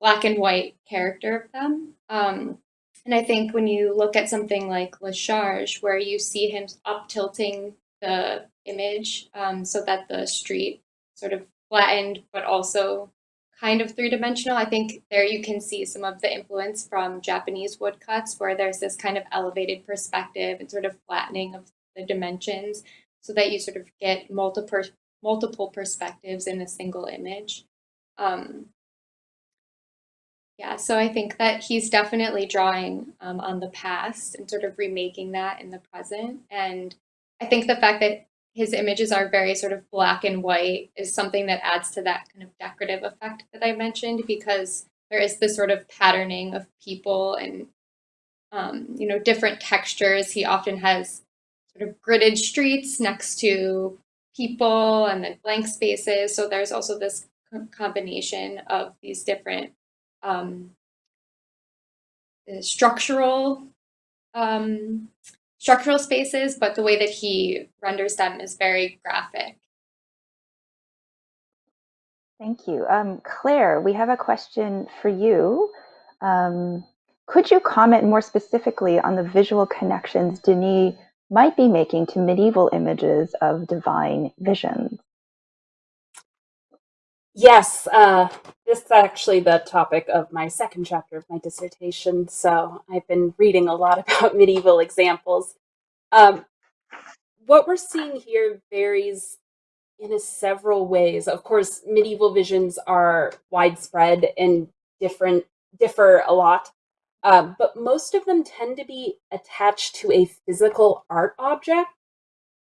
black and white character of them. Um, and I think when you look at something like Le Charge, where you see him up tilting the image um, so that the street sort of flattened, but also kind of three-dimensional, I think there you can see some of the influence from Japanese woodcuts, where there's this kind of elevated perspective and sort of flattening of the dimensions so that you sort of get multiple multiple perspectives in a single image. Um, yeah, so I think that he's definitely drawing um, on the past and sort of remaking that in the present. And I think the fact that his images are very sort of black and white is something that adds to that kind of decorative effect that I mentioned because there is this sort of patterning of people and um, you know, different textures. He often has sort of gridded streets next to people and then blank spaces. So there's also this combination of these different um, structural um, structural spaces, but the way that he renders them is very graphic. Thank you. Um, Claire, we have a question for you. Um, could you comment more specifically on the visual connections Denis might be making to medieval images of divine visions? Yes, uh, this is actually the topic of my second chapter of my dissertation. So I've been reading a lot <laughs> about medieval examples. Um, what we're seeing here varies in several ways. Of course, medieval visions are widespread and different, differ a lot. Um, but most of them tend to be attached to a physical art object.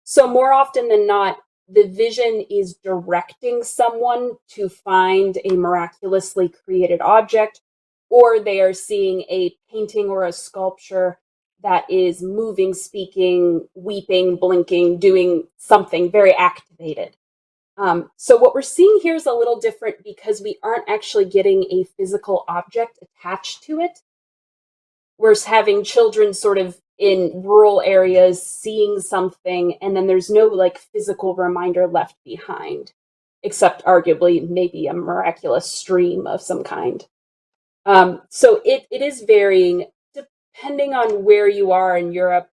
So more often than not, the vision is directing someone to find a miraculously created object, or they are seeing a painting or a sculpture that is moving, speaking, weeping, blinking, doing something very activated. Um, so what we're seeing here is a little different because we aren't actually getting a physical object attached to it. We're having children sort of in rural areas seeing something and then there's no like physical reminder left behind except arguably maybe a miraculous stream of some kind. Um, so it, it is varying. Depending on where you are in europe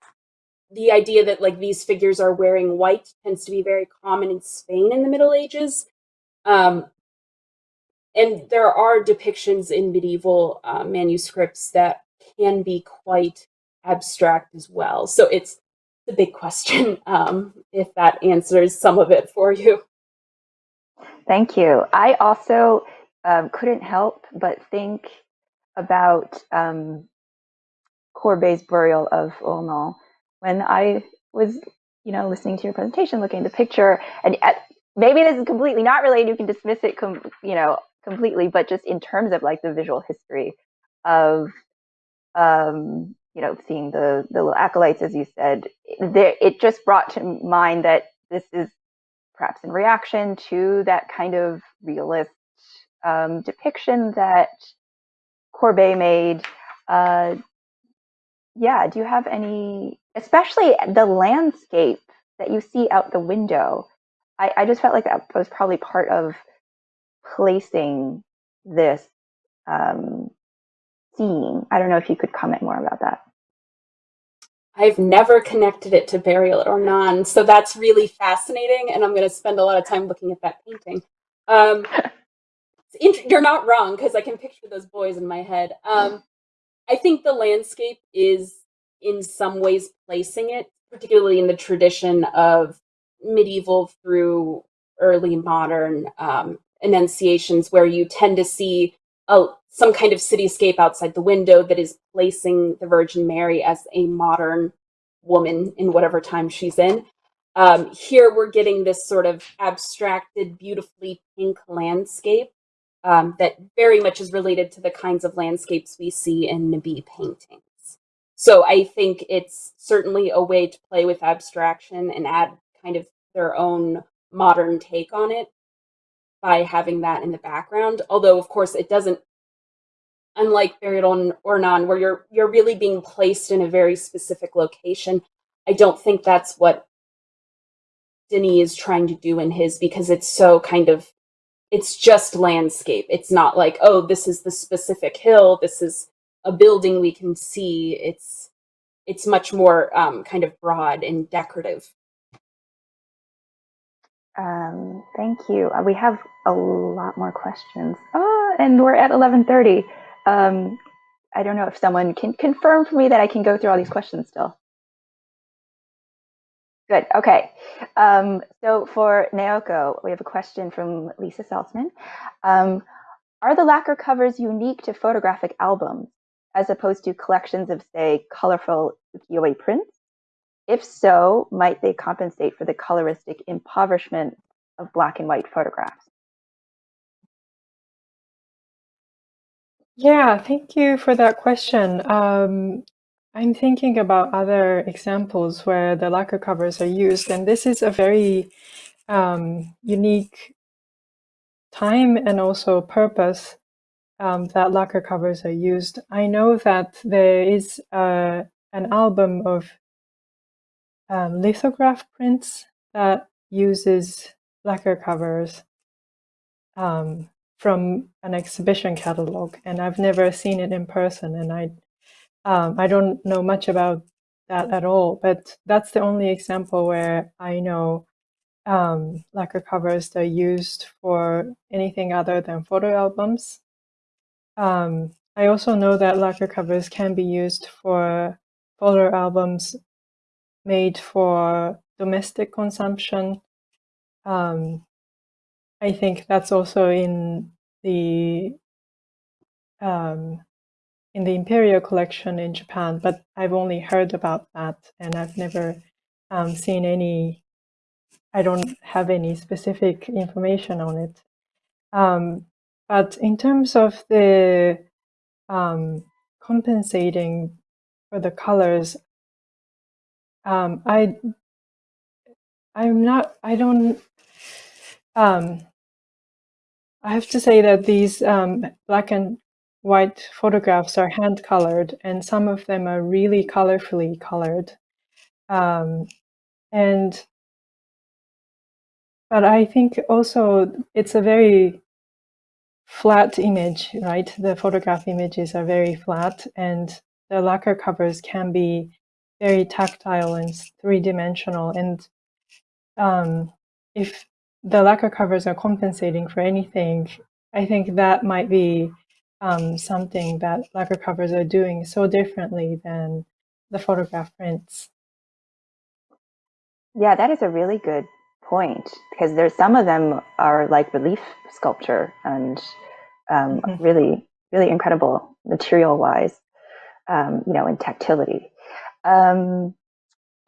the idea that like these figures are wearing white tends to be very common in spain in the middle ages. Um, and there are depictions in medieval uh, manuscripts that can be quite abstract as well. So it's the big question <laughs> um, if that answers some of it for you. Thank you. I also um, couldn't help but think about um, burial of Ornans when I was, you know, listening to your presentation, looking at the picture, and at, maybe this is completely not related. You can dismiss it, you know, completely, but just in terms of like the visual history of um, you know, seeing the the little acolytes, as you said, there, it just brought to mind that this is perhaps in reaction to that kind of realist um, depiction that Courbet made. Uh, yeah, do you have any, especially the landscape that you see out the window? I, I just felt like that was probably part of placing this um, seeing. I don't know if you could comment more about that. I've never connected it to burial Ornans, so that's really fascinating, and I'm going to spend a lot of time looking at that painting. Um, you're not wrong because I can picture those boys in my head. Um, I think the landscape is, in some ways, placing it, particularly in the tradition of medieval through early modern um, annunciations, where you tend to see a, some kind of cityscape outside the window that is placing the Virgin Mary as a modern woman in whatever time she's in. Um, here we're getting this sort of abstracted, beautifully pink landscape um, that very much is related to the kinds of landscapes we see in Nabi paintings. So I think it's certainly a way to play with abstraction and add kind of their own modern take on it by having that in the background. Although, of course, it doesn't, unlike Burial Ornans, where you're, you're really being placed in a very specific location, I don't think that's what Denis is trying to do in his because it's so kind of, it's just landscape. It's not like, oh, this is the specific hill, this is a building we can see. It's, it's much more um, kind of broad and decorative. Um, thank you. Uh, we have a lot more questions. Oh, and we're at 1130. Um, I don't know if someone can confirm for me that I can go through all these questions still. Good. Okay. Um, so for Naoko, we have a question from Lisa Saltzman. Um, are the lacquer covers unique to photographic albums as opposed to collections of, say, colorful ukiyo-e prints? If so, might they compensate for the coloristic impoverishment of black and white photographs? Yeah, thank you for that question. Um, I'm thinking about other examples where the lacquer covers are used, and this is a very um, unique time and also purpose um, that lacquer covers are used. I know that there is uh, an album of um, lithograph prints that uses lacquer covers um, from an exhibition catalog, and I've never seen it in person, and I um, I don't know much about that at all. But that's the only example where I know um, lacquer covers that are used for anything other than photo albums. Um, I also know that lacquer covers can be used for photo albums made for domestic consumption. Um, I think that's also in the um, in the Imperial collection in Japan, but I've only heard about that and I've never um, seen any I don't have any specific information on it. Um, but in terms of the um, compensating for the colors, um, I I'm not I don't um, I have to say that these um, black and white photographs are hand colored and some of them are really colorfully colored. Um, and but I think also it's a very flat image, right? The photograph images are very flat and the lacquer covers can be very tactile and three-dimensional. And um, if the lacquer covers are compensating for anything, I think that might be um, something that lacquer covers are doing so differently than the photograph prints. Yeah, that is a really good point because there's some of them are like relief sculpture and um, mm-hmm. really, really incredible material wise, um, you know, in tactility. Um,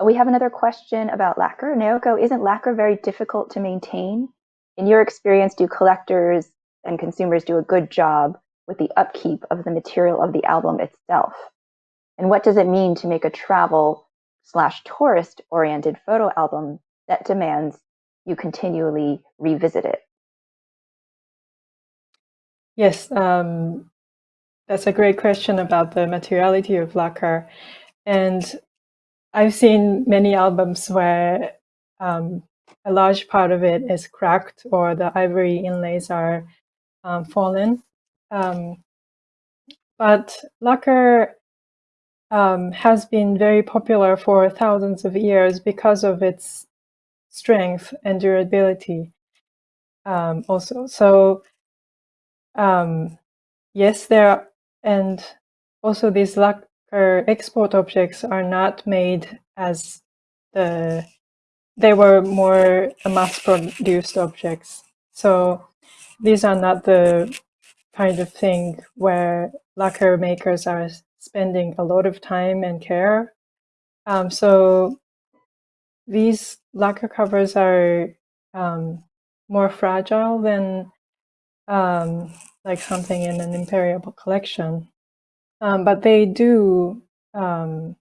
we have another question about lacquer. Naoko, isn't lacquer very difficult to maintain? In your experience, do collectors and consumers do a good job with the upkeep of the material of the album itself? And what does it mean to make a travel slash tourist oriented photo album that demands you continually revisit it? Yes, um, that's a great question about the materiality of lacquer. And I've seen many albums where um, a large part of it is cracked or the ivory inlays are um, fallen. Um, but lacquer um, has been very popular for thousands of years because of its strength and durability um, also. So um, yes, there are, and also these lacquer export objects are not made as the, they were more mass-produced objects. So these are not the kind of thing where lacquer makers are spending a lot of time and care. Um, so these lacquer covers are um, more fragile than um, like something in an imperial collection. Um, but they do um,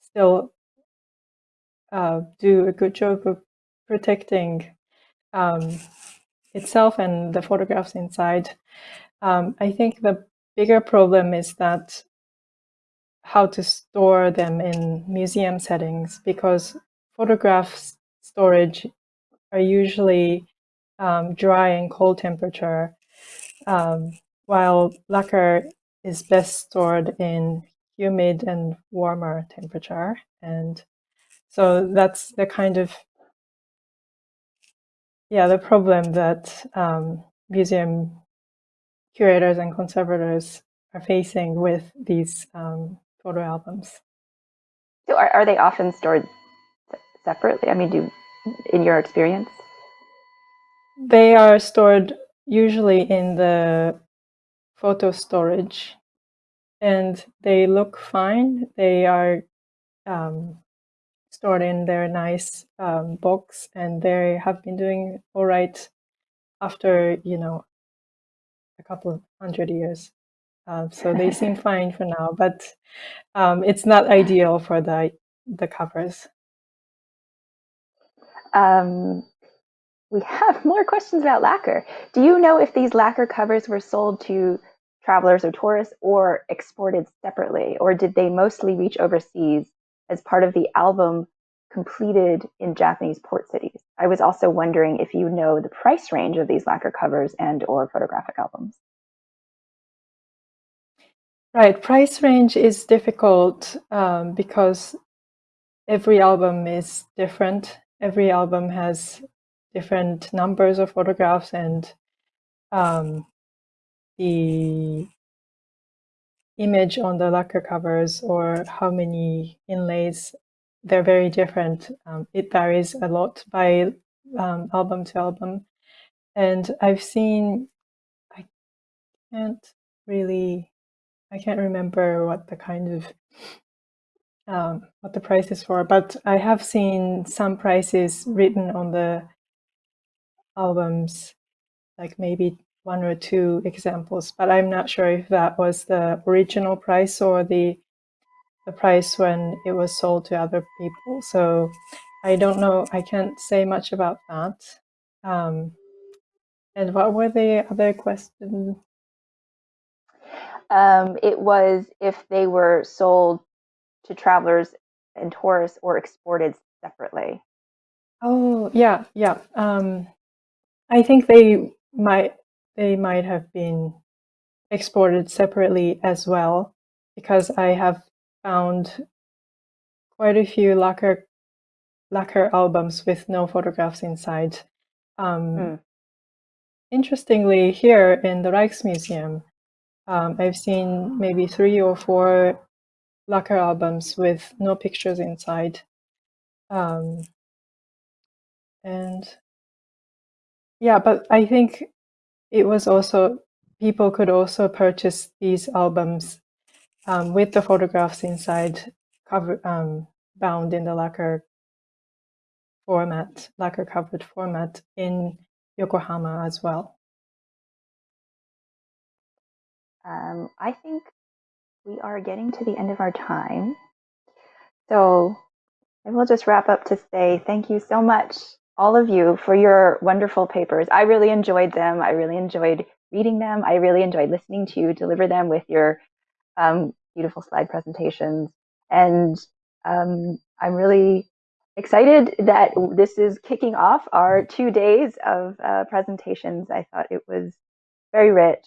still uh, do a good job of protecting um, itself and the photographs inside. Um, I think the bigger problem is that how to store them in museum settings because photographs storage are usually um, dry and cold temperature, um, while lacquer is best stored in humid and warmer temperature. And so that's the kind of, yeah, the problem that um, museum curators and conservators are facing with these um, photo albums. So are, are they often stored separately? I mean, do in your experience? They are stored usually in the photo storage and they look fine. They are um, stored in their nice um, box and they have been doing all right after, you know, a couple of hundred years. uh, so they <laughs> seem fine for now. But um, it's not ideal for the the covers. Um, we have <laughs> more questions about lacquer. Do you know if these lacquer covers were sold to travelers or tourists or exported separately, or did they mostly reach overseas as part of the album completed in Japanese port cities? I was also wondering if you know the price range of these lacquer covers and or photographic albums. Right, price range is difficult um, because every album is different. Every album has different numbers of photographs and um, the image on the lacquer covers or how many inlays, they're very different. Um, it varies a lot by um, album to album. And I've seen, I can't really, I can't remember what the kind of, um, what the price is for, but I have seen some prices written on the albums, like maybe one or two examples, but I'm not sure if that was the original price or the the price when it was sold to other people. So I don't know. I can't say much about that. Um, and what were the other questions? Um, it was if they were sold to travelers and tourists or exported separately. Oh, yeah, yeah. Um, I think they might they might have been exported separately as well, because I have found quite a few lacquer lacquer albums with no photographs inside. Um, Mm. Interestingly, here in the Rijksmuseum, um, I've seen maybe three or four lacquer albums with no pictures inside. Um, and yeah, but I think it was also, people could also purchase these albums um, with the photographs inside, cover, um, bound in the lacquer format, lacquer covered format in Yokohama as well. Um, I think we are getting to the end of our time. So I will just wrap up to say thank you so much, all of you, for your wonderful papers. I really enjoyed them. I really enjoyed reading them. I really enjoyed listening to you deliver them with your um, beautiful slide presentations. And um, I'm really excited that this is kicking off our two days of uh, presentations. I thought it was very rich.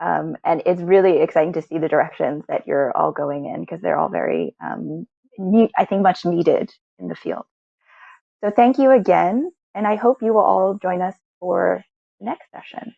Um, and it's really exciting to see the directions that you're all going in because they're all very, um, I think, much needed in the field. So thank you again. And I hope you will all join us for the next session.